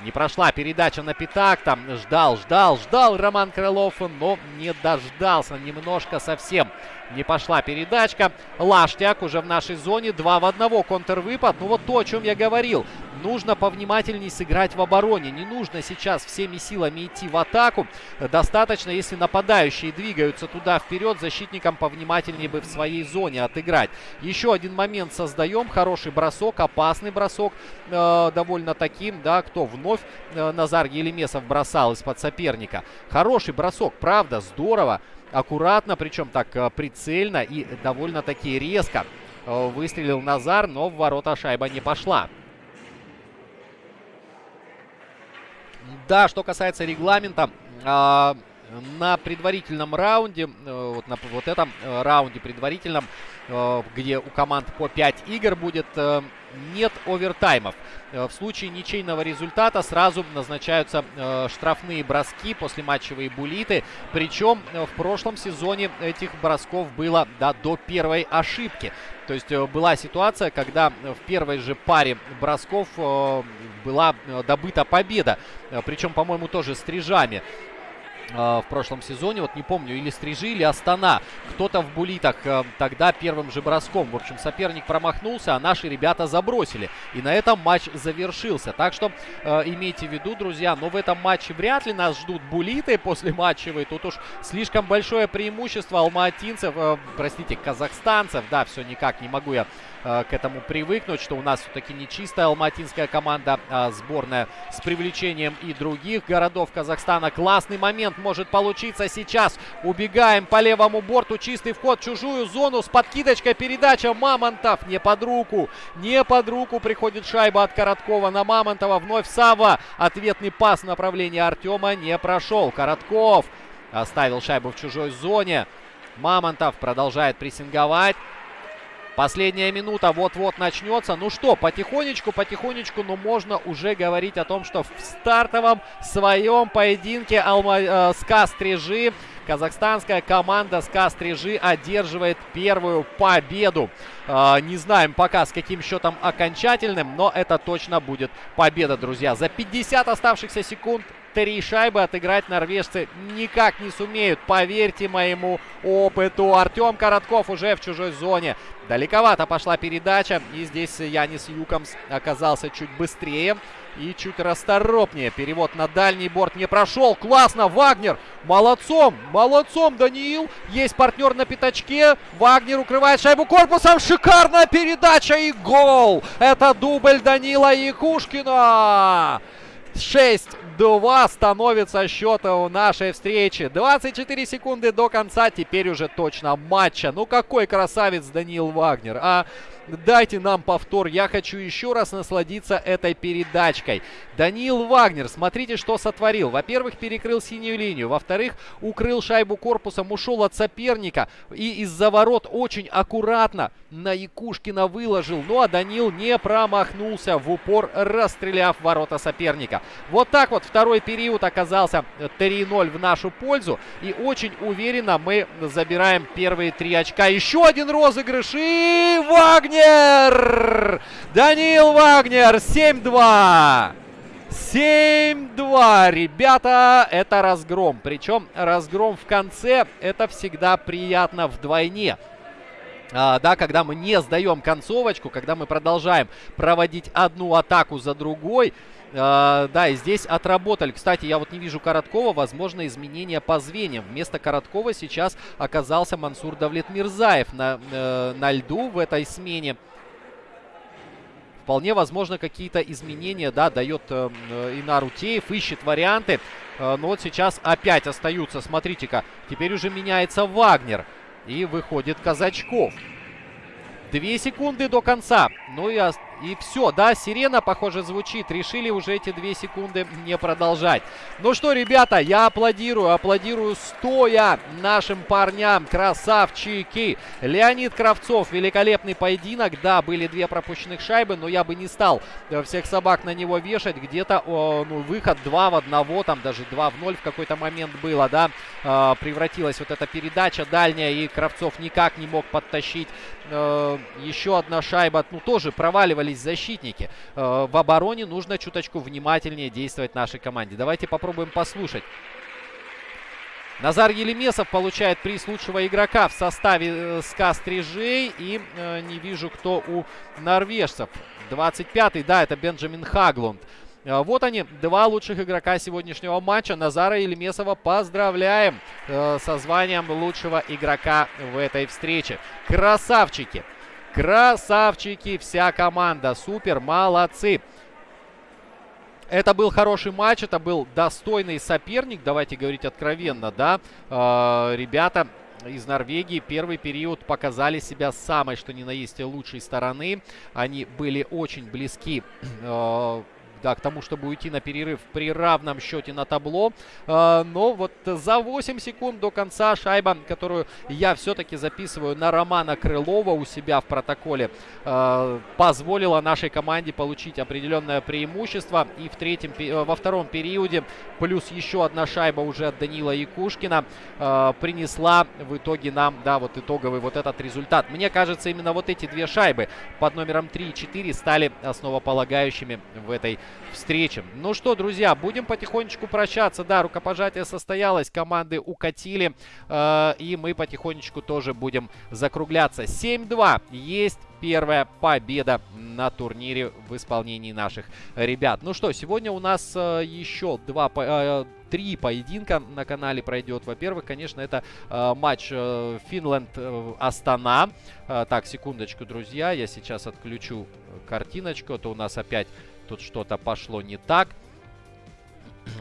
Не прошла передача на пятак. Там ждал, ждал, ждал Роман Крылов, но не дождался немножко совсем. Не пошла передачка. Лаштяк уже в нашей зоне. Два в одного контрвыпад. Ну вот то, о чем я говорил. Нужно повнимательней сыграть в обороне. Не нужно сейчас всеми силами идти в атаку. Достаточно, если нападающие двигаются туда вперед, защитникам повнимательнее бы в своей зоне отыграть. Еще один момент создаем. Хороший бросок, опасный бросок. Э, довольно таким, да, кто вновь э, Назар Елемесов бросал из-под соперника. Хороший бросок, правда, здорово. Аккуратно, причем так э, прицельно и довольно-таки резко э, выстрелил Назар, но в ворота шайба не пошла. Да, что касается регламента, э, на предварительном раунде, э, вот на вот этом раунде предварительном, где у команд по 5 игр будет, нет овертаймов. Э, в случае ничейного результата сразу назначаются э, штрафные броски, после матчевые булиты. Причем э, в прошлом сезоне этих бросков было да, до первой ошибки. То есть была ситуация, когда в первой же паре бросков была добыта победа. Причем, по-моему, тоже стрижами. А, в прошлом сезоне. Вот не помню, или Стрижи, или Астана. Кто-то в булитах э, тогда первым же броском. В общем, соперник промахнулся, а наши ребята забросили. И на этом матч завершился. Так что э, имейте в виду, друзья, но в этом матче вряд ли нас ждут булиты после матчевой. Тут уж слишком большое преимущество алматинцев, э, простите, казахстанцев. Да, все никак не могу я к этому привыкнуть, что у нас все-таки не чистая алматинская команда, а сборная с привлечением и других городов Казахстана. Классный момент может получиться сейчас. Убегаем по левому борту, чистый вход в чужую зону с подкидочкой передача Мамонтов. Не под руку, не под руку приходит шайба от Короткова на Мамонтова. Вновь Сава. Ответный пас в направлении Артема не прошел. Коротков оставил шайбу в чужой зоне. Мамонтов продолжает прессинговать. Последняя минута вот-вот начнется. Ну что, потихонечку, потихонечку, но можно уже говорить о том, что в стартовом своем поединке Алма, э, СКА Стрижи казахстанская команда СКА Стрижи одерживает первую победу. Э, не знаем пока с каким счетом окончательным, но это точно будет победа, друзья. За 50 оставшихся секунд Три шайбы отыграть норвежцы никак не сумеют. Поверьте моему опыту. Артем Коротков уже в чужой зоне. Далековато пошла передача. И здесь Янис Юкомс оказался чуть быстрее и чуть расторопнее. Перевод на дальний борт не прошел. Классно, Вагнер. Молодцом, молодцом, Даниил. Есть партнер на пятачке. Вагнер укрывает шайбу корпусом. Шикарная передача и гол. Это дубль Данила Якушкина. 6-2 становится счет у нашей встречи. 24 секунды до конца, теперь уже точно матча. Ну какой красавец Даниил Вагнер, а... Дайте нам повтор. Я хочу еще раз насладиться этой передачкой. Даниил Вагнер, смотрите, что сотворил. Во-первых, перекрыл синюю линию. Во-вторых, укрыл шайбу корпусом, ушел от соперника. И из-за ворот очень аккуратно на Якушкина выложил. Ну а Данил не промахнулся в упор, расстреляв ворота соперника. Вот так вот второй период оказался 3-0 в нашу пользу. И очень уверенно мы забираем первые три очка. Еще один розыгрыш. И Вагнер! Вагнер! Даниил Вагнер, 7-2. 7-2, ребята, это разгром. Причем разгром в конце, это всегда приятно вдвойне. А, да, когда мы не сдаем концовочку, когда мы продолжаем проводить одну атаку за другой. А, да, и здесь отработали. Кстати, я вот не вижу Короткова. Возможно, изменения по звеньям. Вместо Короткова сейчас оказался Мансур Давлет Мирзаев на, э, на льду в этой смене. Вполне возможно, какие-то изменения, да, дает э, э Инар Утеев, ищет варианты. Э, но вот сейчас опять остаются, смотрите-ка, теперь уже меняется Вагнер. И выходит Казачков. Две секунды до конца. Ну и и все, да, сирена, похоже, звучит. Решили уже эти две секунды не продолжать. Ну что, ребята, я аплодирую, аплодирую стоя нашим парням. Красавчики. Леонид Кравцов, великолепный поединок. Да, были две пропущенных шайбы, но я бы не стал э, всех собак на него вешать. Где-то, ну, выход 2 в 1, там даже 2 в 0 в какой-то момент было, да. Э, превратилась вот эта передача дальняя, и Кравцов никак не мог подтащить. Э, еще одна шайба, ну, тоже проваливали оказались защитники. Э, в обороне нужно чуточку внимательнее действовать нашей команде. Давайте попробуем послушать. Назар Елемесов получает приз лучшего игрока в составе э, СКА Стрижей. И э, не вижу, кто у норвежцев. 25-й, да, это Бенджамин Хаглунд. Э, вот они, два лучших игрока сегодняшнего матча. Назара Елемесова поздравляем э, со званием лучшего игрока в этой встрече. Красавчики! Красавчики, вся команда. Супер, молодцы. Это был хороший матч, это был достойный соперник, давайте говорить откровенно, да. Э, ребята из Норвегии первый период показали себя самой, что ни на есть, лучшей стороны. Они были очень близки э, да, к тому, чтобы уйти на перерыв при равном счете на табло. Э, но вот за 8 секунд до конца шайба, которую я все-таки записываю на Романа Крылова у себя в протоколе, э, позволила нашей команде получить определенное преимущество. И в третьем, во втором периоде плюс еще одна шайба уже от Данила Якушкина э, принесла в итоге нам, да, вот итоговый вот этот результат. Мне кажется, именно вот эти две шайбы под номером 3 и 4 стали основополагающими в этой встречам. Ну что, друзья, будем потихонечку прощаться. Да, рукопожатие состоялось, команды укатили. Э, и мы потихонечку тоже будем закругляться. 7-2 есть первая победа на турнире в исполнении наших ребят. Ну что, сегодня у нас э, еще два... Э, три поединка на канале пройдет. Во-первых, конечно, это э, матч э, Финленд-Астана. Э, так, секундочку, друзья, я сейчас отключу картиночку. То у нас опять тут что-то пошло не так.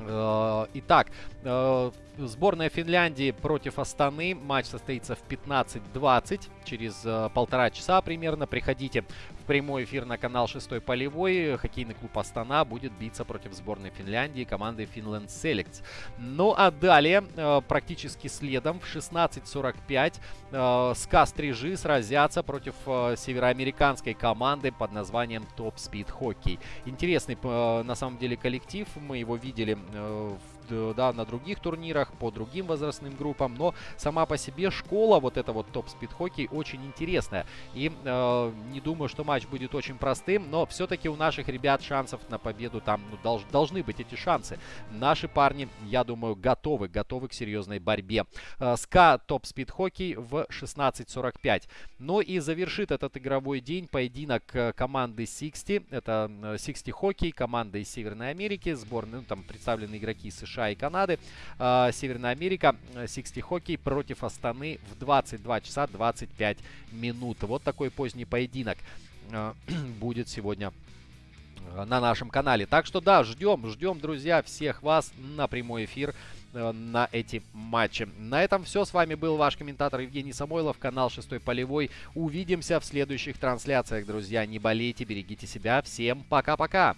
Э, итак, э, Сборная Финляндии против Астаны. Матч состоится в 15.20. Через э, полтора часа примерно. Приходите прямой эфир на канал 6 полевой. Хоккейный клуб Астана будет биться против сборной Финляндии команды Finland Selects. Ну а далее, э, практически следом, в 16.45 э, СКА Стрижи сразятся против э, североамериканской команды под названием Top Speed Hockey. Интересный на самом деле коллектив. Мы его видели в да, на других турнирах, по другим возрастным группам, но сама по себе школа, вот эта вот топ-спид хоккей, очень интересная. И э, не думаю, что матч будет очень простым, но все-таки у наших ребят шансов на победу там ну, долж, должны быть эти шансы. Наши парни, я думаю, готовы, готовы к серьезной борьбе. Э, СКА топ-спид хоккей в 16.45. Ну и завершит этот игровой день поединок э, команды 60. Это 60 э, хоккей, команда из Северной Америки, сборные, ну, там представлены игроки США США и Канады. Э, Северная Америка, 60 э, хоккей против Астаны в 22 часа 25 минут. Вот такой поздний поединок э, <clears throat> будет сегодня на нашем канале. Так что да, ждем, ждем, друзья, всех вас на прямой эфир на эти матчи. На этом все. С вами был ваш комментатор Евгений Самойлов, канал Шестой Полевой. Увидимся в следующих трансляциях, друзья. Не болейте, берегите себя. Всем пока-пока.